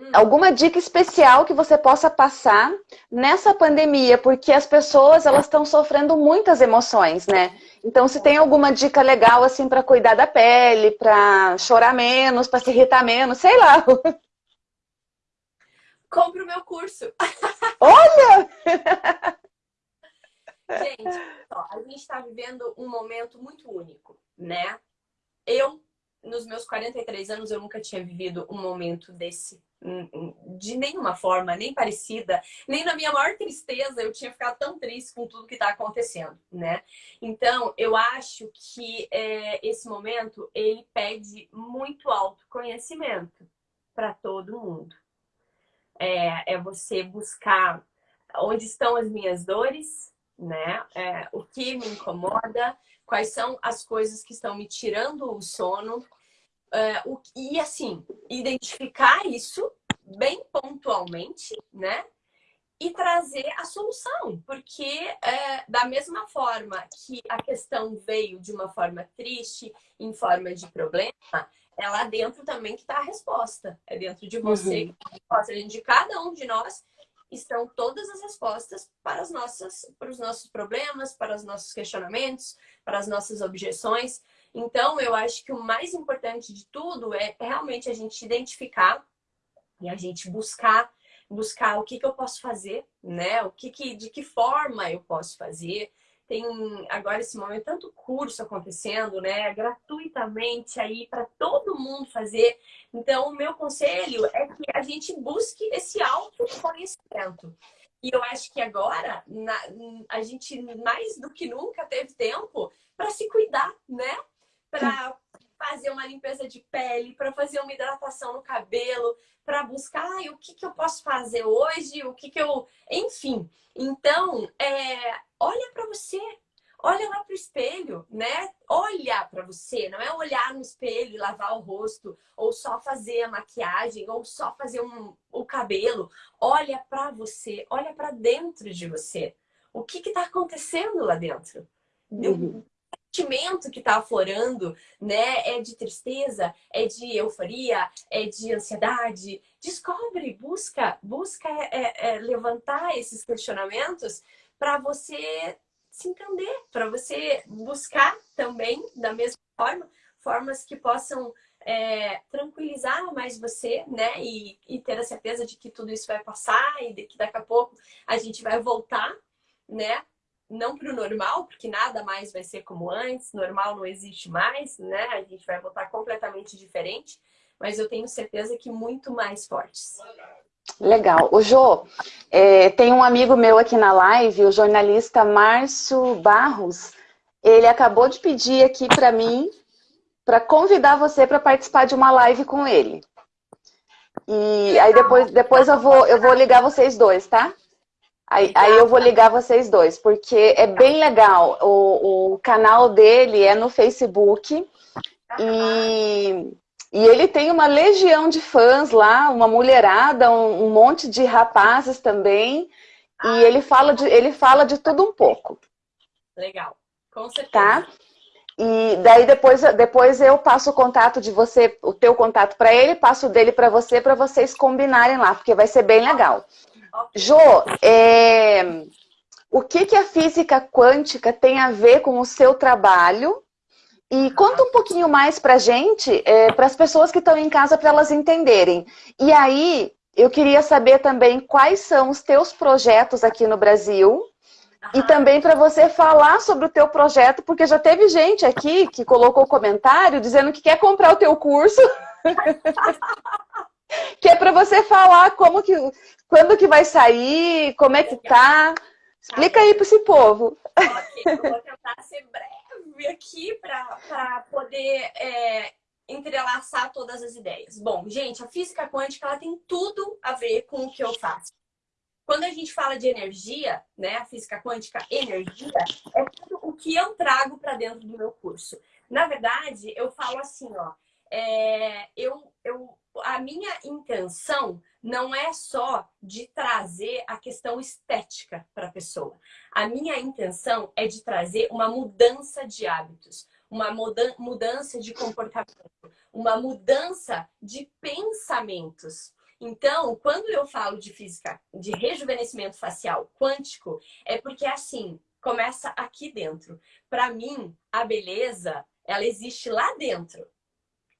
Hum. Alguma dica especial que você possa passar nessa pandemia, porque as pessoas elas estão sofrendo muitas emoções, né? Então, se tem alguma dica legal assim para cuidar da pele, para chorar menos, para se irritar menos, sei lá. Compre o meu curso. Olha! gente, ó, a gente está vivendo um momento muito único, né? Eu, nos meus 43 anos, eu nunca tinha vivido um momento desse de nenhuma forma, nem parecida, nem na minha maior tristeza eu tinha ficado tão triste com tudo que está acontecendo, né? Então, eu acho que é, esse momento, ele pede muito autoconhecimento para todo mundo. É, é você buscar onde estão as minhas dores, né? É, o que me incomoda, quais são as coisas que estão me tirando o sono. É, o, e assim, identificar isso bem pontualmente, né? E trazer a solução, porque é, da mesma forma que a questão veio de uma forma triste, em forma de problema, é lá dentro também que está a resposta. É dentro de você, uhum. resposta. de cada um de nós estão todas as respostas para, as nossas, para os nossos problemas, para os nossos questionamentos, para as nossas objeções. Então, eu acho que o mais importante de tudo é realmente a gente identificar e a gente buscar buscar o que, que eu posso fazer, né? O que, que de que forma eu posso fazer, tem agora esse momento tanto curso acontecendo, né, gratuitamente aí para todo mundo fazer. Então, o meu conselho é que a gente busque esse autoconhecimento. E eu acho que agora na, a gente mais do que nunca teve tempo para se cuidar, né? Para fazer uma limpeza de pele, para fazer uma hidratação no cabelo, para buscar ah, o que, que eu posso fazer hoje, o que, que eu. Enfim. Então, é, olha para você, olha lá para o espelho, né? Olha para você, não é olhar no espelho e lavar o rosto, ou só fazer a maquiagem, ou só fazer um, o cabelo. Olha para você, olha para dentro de você. O que está acontecendo lá dentro? Uhum. O sentimento que está aflorando, né? É de tristeza, é de euforia, é de ansiedade. Descobre, busca, busca é, é, levantar esses questionamentos para você se entender, para você buscar também, da mesma forma, formas que possam é, tranquilizar mais você, né? E, e, ter a certeza de que tudo isso vai passar e de que daqui a pouco a gente vai voltar, né? Não para o normal, porque nada mais vai ser como antes, normal não existe mais, né? A gente vai voltar completamente diferente, mas eu tenho certeza que muito mais fortes. Legal. O Jô, é, tem um amigo meu aqui na live, o jornalista Márcio Barros. Ele acabou de pedir aqui para mim, para convidar você para participar de uma live com ele. E aí depois, depois eu, vou, eu vou ligar vocês dois, tá? Aí, aí eu vou ligar vocês dois, porque é bem legal. O, o canal dele é no Facebook. E e ele tem uma legião de fãs lá, uma mulherada, um, um monte de rapazes também. Ah, e ele fala, de, ele fala de tudo um pouco. Legal, com certeza. Tá? E daí depois, depois eu passo o contato de você, o teu contato para ele, passo o dele para você, para vocês combinarem lá, porque vai ser bem legal. Okay. Jô, é... o que, que a física quântica tem a ver com o seu trabalho e conta um pouquinho mais pra gente, é, para as pessoas que estão em casa, para elas entenderem. E aí, eu queria saber também quais são os teus projetos aqui no Brasil. E também para você falar sobre o teu projeto, porque já teve gente aqui que colocou comentário dizendo que quer comprar o teu curso. que é para você falar como que, quando que vai sair, como é que tá. Explica aí para esse povo. Ok, eu vou tentar ser breve aqui para poder é, entrelaçar todas as ideias. Bom, gente, a física quântica ela tem tudo a ver com o que eu faço. Quando a gente fala de energia, né, a física quântica, energia, é tudo o que eu trago para dentro do meu curso. Na verdade, eu falo assim, ó, é, eu, eu, a minha intenção não é só de trazer a questão estética para a pessoa. A minha intenção é de trazer uma mudança de hábitos, uma mudança de comportamento, uma mudança de pensamentos. Então, quando eu falo de física, de rejuvenescimento facial quântico, é porque assim, começa aqui dentro. Para mim, a beleza, ela existe lá dentro.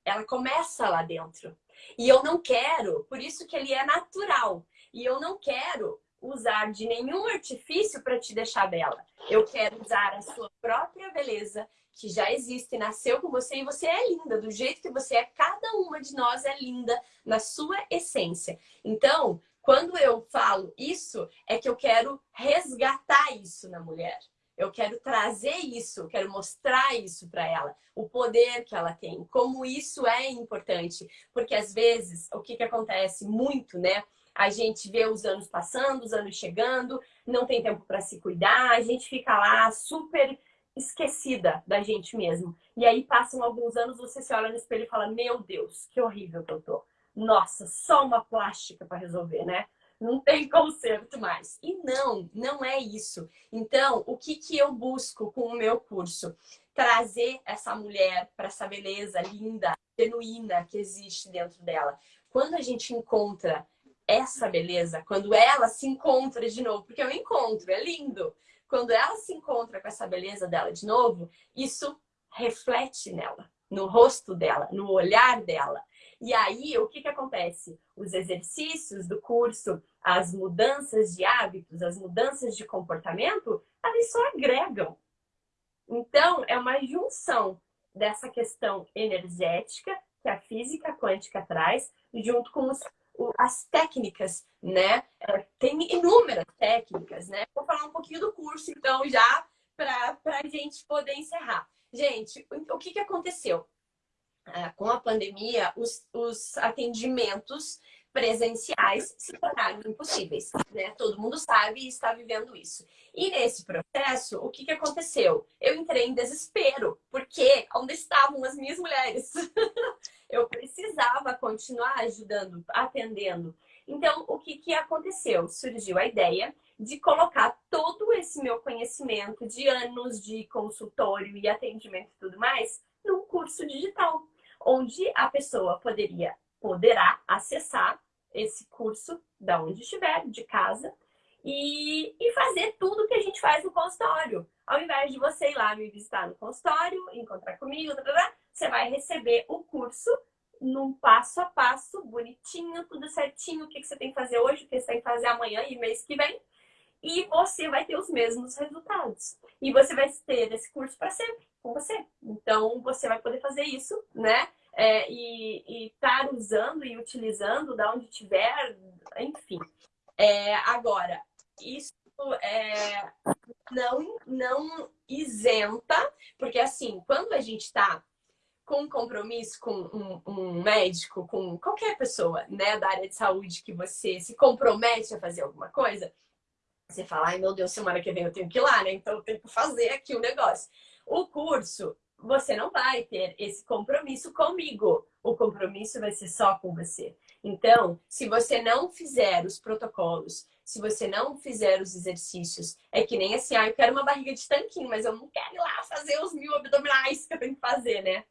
Ela começa lá dentro. E eu não quero, por isso que ele é natural. E eu não quero usar de nenhum artifício para te deixar bela. Eu quero usar a sua própria beleza, que já existe, nasceu com você e você é linda do jeito que você é. Cada uma de nós é linda na sua essência. Então, quando eu falo isso, é que eu quero resgatar isso na mulher. Eu quero trazer isso, quero mostrar isso para ela, o poder que ela tem, como isso é importante. Porque às vezes, o que, que acontece muito, né? A gente vê os anos passando, os anos chegando, não tem tempo para se cuidar, a gente fica lá super esquecida da gente mesmo. E aí passam alguns anos, você se olha no espelho e fala: Meu Deus, que horrível que eu tô. Nossa, só uma plástica para resolver, né? Não tem conserto mais. E não, não é isso. Então, o que, que eu busco com o meu curso? Trazer essa mulher para essa beleza linda, genuína que existe dentro dela. Quando a gente encontra essa beleza, quando ela se encontra de novo, porque é um encontro, é lindo. Quando ela se encontra com essa beleza dela de novo, isso reflete nela, no rosto dela, no olhar dela. E aí, o que, que acontece? Os exercícios do curso, as mudanças de hábitos, as mudanças de comportamento, elas só agregam. Então, é uma junção dessa questão energética que a física quântica traz, junto com os as técnicas, né? É, tem inúmeras técnicas, né? Vou falar um pouquinho do curso, então, já para a gente poder encerrar. Gente, o que, que aconteceu? Ah, com a pandemia, os, os atendimentos presenciais se tornaram impossíveis, né? Todo mundo sabe e está vivendo isso. E nesse processo, o que, que aconteceu? Eu entrei em desespero, porque onde estavam as minhas mulheres? eu precisava continuar ajudando, atendendo. Então, o que, que aconteceu? Surgiu a ideia de colocar todo esse meu conhecimento de anos de consultório e atendimento e tudo mais num curso digital, onde a pessoa poderia, poderá acessar esse curso da onde estiver, de casa, e, e fazer tudo que a gente faz no consultório. Ao invés de você ir lá me visitar no consultório, encontrar comigo, você vai receber o curso num passo a passo, bonitinho, tudo certinho, o que, que você tem que fazer hoje, o que você tem que fazer amanhã e mês que vem. E você vai ter os mesmos resultados. E você vai ter esse curso para sempre com você. Então, você vai poder fazer isso, né? É, e estar tá usando e utilizando da onde tiver, enfim. É, agora, isso é, não, não isenta, porque assim, quando a gente está com compromisso com um, um, médico, com qualquer pessoa né, da área de saúde que você se compromete a fazer alguma coisa, você fala, ai meu Deus, semana que vem eu tenho que ir lá, né? Então eu tenho que fazer aqui o negócio. O curso, você não vai ter esse compromisso comigo. O compromisso vai ser só com você. Então, se você não fizer os protocolos, se você não fizer os exercícios, é que nem assim, ah, eu quero uma barriga de tanquinho, mas eu não quero ir lá fazer os mil abdominais que eu tenho que fazer, né?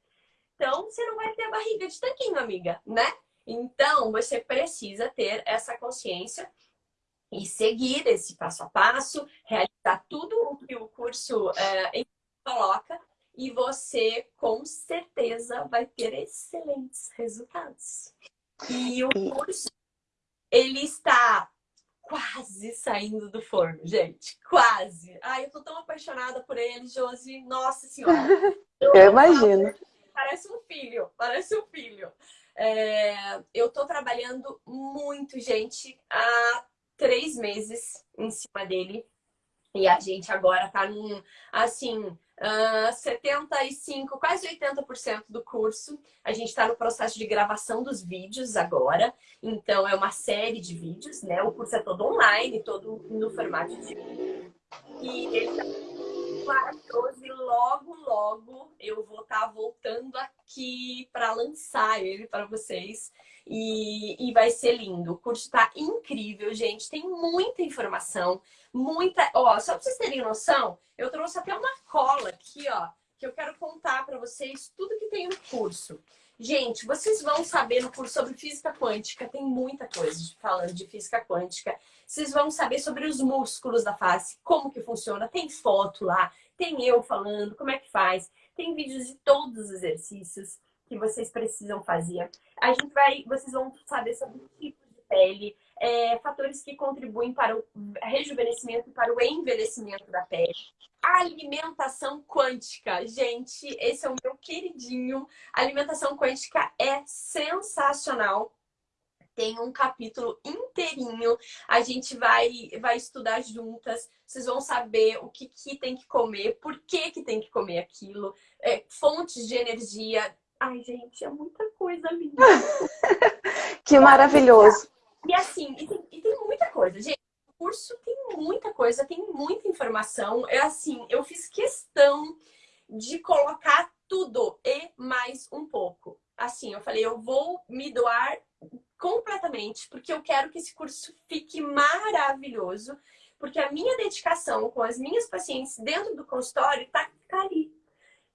Então, você não vai ter barriga de tanquinho, amiga, né? Então, você precisa ter essa consciência e seguir esse passo a passo, realizar tudo o que o curso é, coloca e você, com certeza, vai ter excelentes resultados. E o curso, ele está quase saindo do forno, gente. Quase. Ai, eu tô tão apaixonada por ele, Josi. Nossa Senhora. Eu, eu imagino parece um filho, parece um filho. É, eu estou trabalhando muito, gente, há três meses em cima dele. E a gente agora está num, assim, uh, 75, quase 80% do curso. A gente está no processo de gravação dos vídeos agora. Então, é uma série de vídeos, né? O curso é todo online, todo no formato de. E ele tá maravilhoso e logo, logo eu vou estar tá voltando aqui para lançar ele para vocês e, e vai ser lindo. O curso está incrível, gente. Tem muita informação, muita... Ó, só para vocês terem noção, eu trouxe até uma cola aqui, ó, que eu quero contar para vocês tudo que tem no curso. Gente, vocês vão saber no curso sobre física quântica, tem muita coisa falando de física quântica. Vocês vão saber sobre os músculos da face, como que funciona, tem foto lá, tem eu falando, como é que faz. Tem vídeos de todos os exercícios que vocês precisam fazer. A gente vai, vocês vão saber sobre tipos de pele, é, fatores que contribuem para o rejuvenescimento e para o envelhecimento da pele. Alimentação quântica. Gente, esse é o meu queridinho. A alimentação quântica é sensacional tem um capítulo inteirinho. A gente vai, vai estudar juntas. Vocês vão saber o que, que tem que comer, por que, que tem que comer aquilo, é, fontes de energia. Ai, gente, é muita coisa linda. que maravilhoso. E assim, e tem, e tem muita coisa, gente. O curso tem muita coisa, tem muita informação. É assim, eu fiz questão de colocar tudo e mais um pouco. Assim, eu falei, eu vou me doar completamente, porque eu quero que esse curso fique maravilhoso, porque a minha dedicação com as minhas pacientes dentro do consultório está tá ali.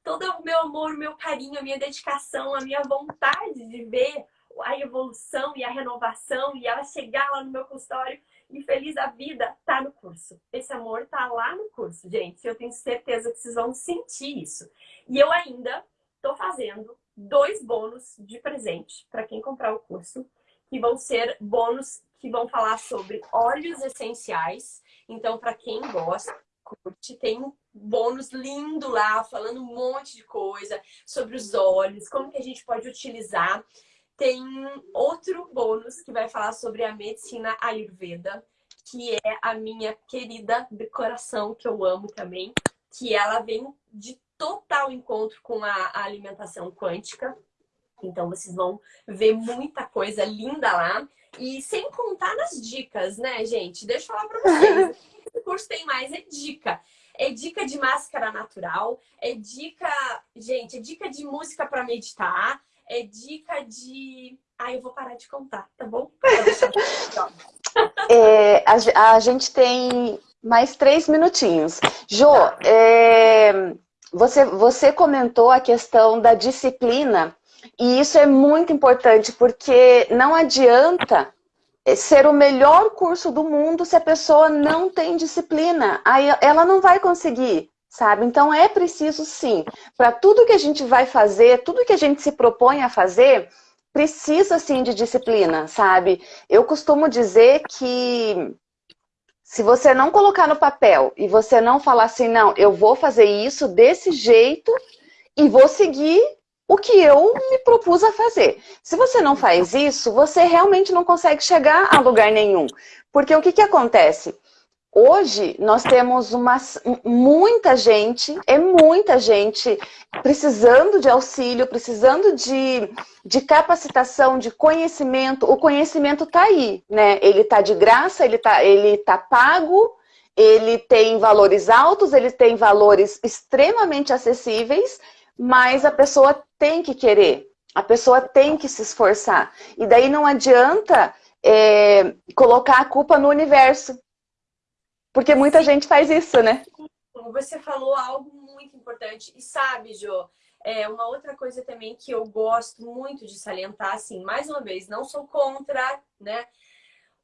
Todo o meu amor, meu carinho, a minha dedicação, a minha vontade de ver a evolução e a renovação e ela chegar lá no meu consultório e feliz da vida, tá no curso. Esse amor tá lá no curso, gente. Eu tenho certeza que vocês vão sentir isso. E eu ainda tô fazendo dois bônus de presente para quem comprar o curso que vão ser bônus que vão falar sobre óleos essenciais. Então, para quem gosta, curte, tem um bônus lindo lá, falando um monte de coisa sobre os óleos, como que a gente pode utilizar. Tem outro bônus que vai falar sobre a medicina Ayurveda, que é a minha querida de coração, que eu amo também, que ela vem de total encontro com a alimentação quântica. Então, vocês vão ver muita coisa linda lá. E sem contar nas dicas, né, gente? Deixa eu falar pra vocês. Esse curso tem mais, é dica. É dica de máscara natural, é dica, gente, é dica de música para meditar, é dica de... Ah, eu vou parar de contar, tá bom? é, a, a, gente tem mais três minutinhos. Jo, é, você, você comentou a questão da disciplina e isso é muito importante, porque não adianta ser o melhor curso do mundo se a pessoa não tem disciplina. Aí ela não vai conseguir, sabe? Então é preciso sim, para tudo que a gente vai fazer, tudo que a gente se propõe a fazer, precisa sim de disciplina, sabe? Eu costumo dizer que se você não colocar no papel e você não falar assim, não, eu vou fazer isso desse jeito e vou seguir o que eu me propus a fazer. Se você não faz isso, você realmente não consegue chegar a lugar nenhum. Porque o que, que acontece? Hoje nós temos uma, muita gente, é muita gente precisando de auxílio, precisando de, de capacitação, de conhecimento. O conhecimento está aí, né? Ele está de graça, ele está ele tá pago, ele tem valores altos, ele tem valores extremamente acessíveis, mas a pessoa tem que querer, a pessoa tem que se esforçar. E daí não adianta é, colocar a culpa no universo, porque muita Sim. gente faz isso, né? Você falou algo muito importante. E sabe, Jo, é uma outra coisa também que eu gosto muito de salientar, assim, mais uma vez, não sou contra, né?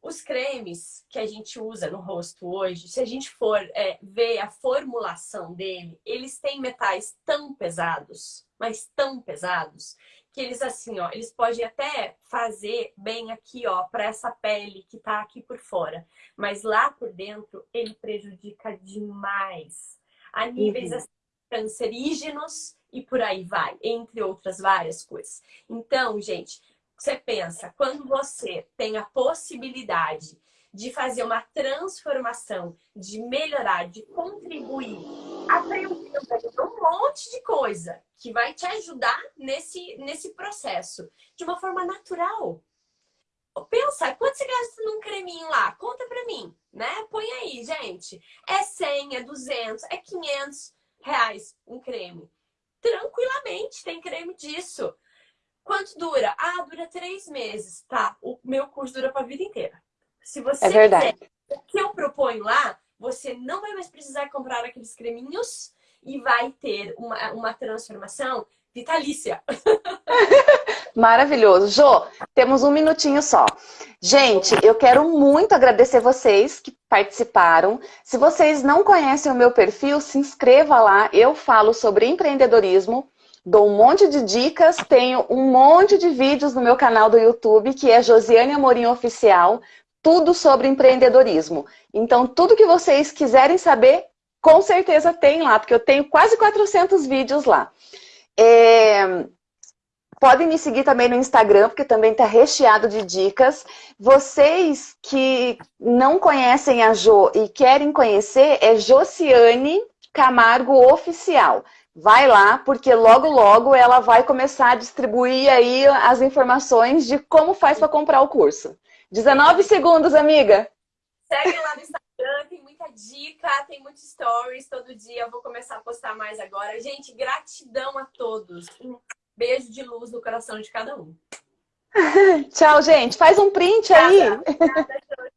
Os cremes que a gente usa no rosto hoje, se a gente for é, ver a formulação dele, eles têm metais tão pesados, mas tão pesados, que eles assim, ó, eles podem até fazer bem aqui, ó, para essa pele que tá aqui por fora, mas lá por dentro ele prejudica demais, a níveis uhum. assim, cancerígenos e por aí vai, entre outras várias coisas. Então, gente, você pensa, quando você tem a possibilidade de fazer uma transformação, de melhorar, de contribuir, aprendendo um monte de coisa que vai te ajudar nesse, nesse processo, de uma forma natural. Pensa, quanto você gasta num creminho lá? Conta pra mim, né? Põe aí, gente. É 100, é 200, é 500 reais um creme. Tranquilamente, tem creme disso. Quanto dura? Ah, dura três meses. Tá, o meu curso dura para a vida inteira. Se você é verdade. fizer o que eu proponho lá, você não vai mais precisar comprar aqueles creminhos e vai ter uma, uma transformação vitalícia. Maravilhoso. Jô, temos um minutinho só. Gente, eu quero muito agradecer vocês que participaram. Se vocês não conhecem o meu perfil, se inscreva lá. Eu falo sobre empreendedorismo Dou um monte de dicas, tenho um monte de vídeos no meu canal do YouTube, que é Josiane Amorim Oficial. Tudo sobre empreendedorismo. Então, tudo que vocês quiserem saber, com certeza tem lá, porque eu tenho quase 400 vídeos lá. É... Podem me seguir também no Instagram, porque também está recheado de dicas. Vocês que não conhecem a Jo e querem conhecer, é Josiane Camargo Oficial. Vai lá, porque logo, logo ela vai começar a distribuir aí as informações de como faz para comprar o curso. 19 segundos, amiga. Segue lá no Instagram, tem muita dica, tem muitos stories todo dia. Eu vou começar a postar mais agora. Gente, gratidão a todos. Um beijo de luz no coração de cada um. Tchau, gente. Faz um print aí. Obrigada,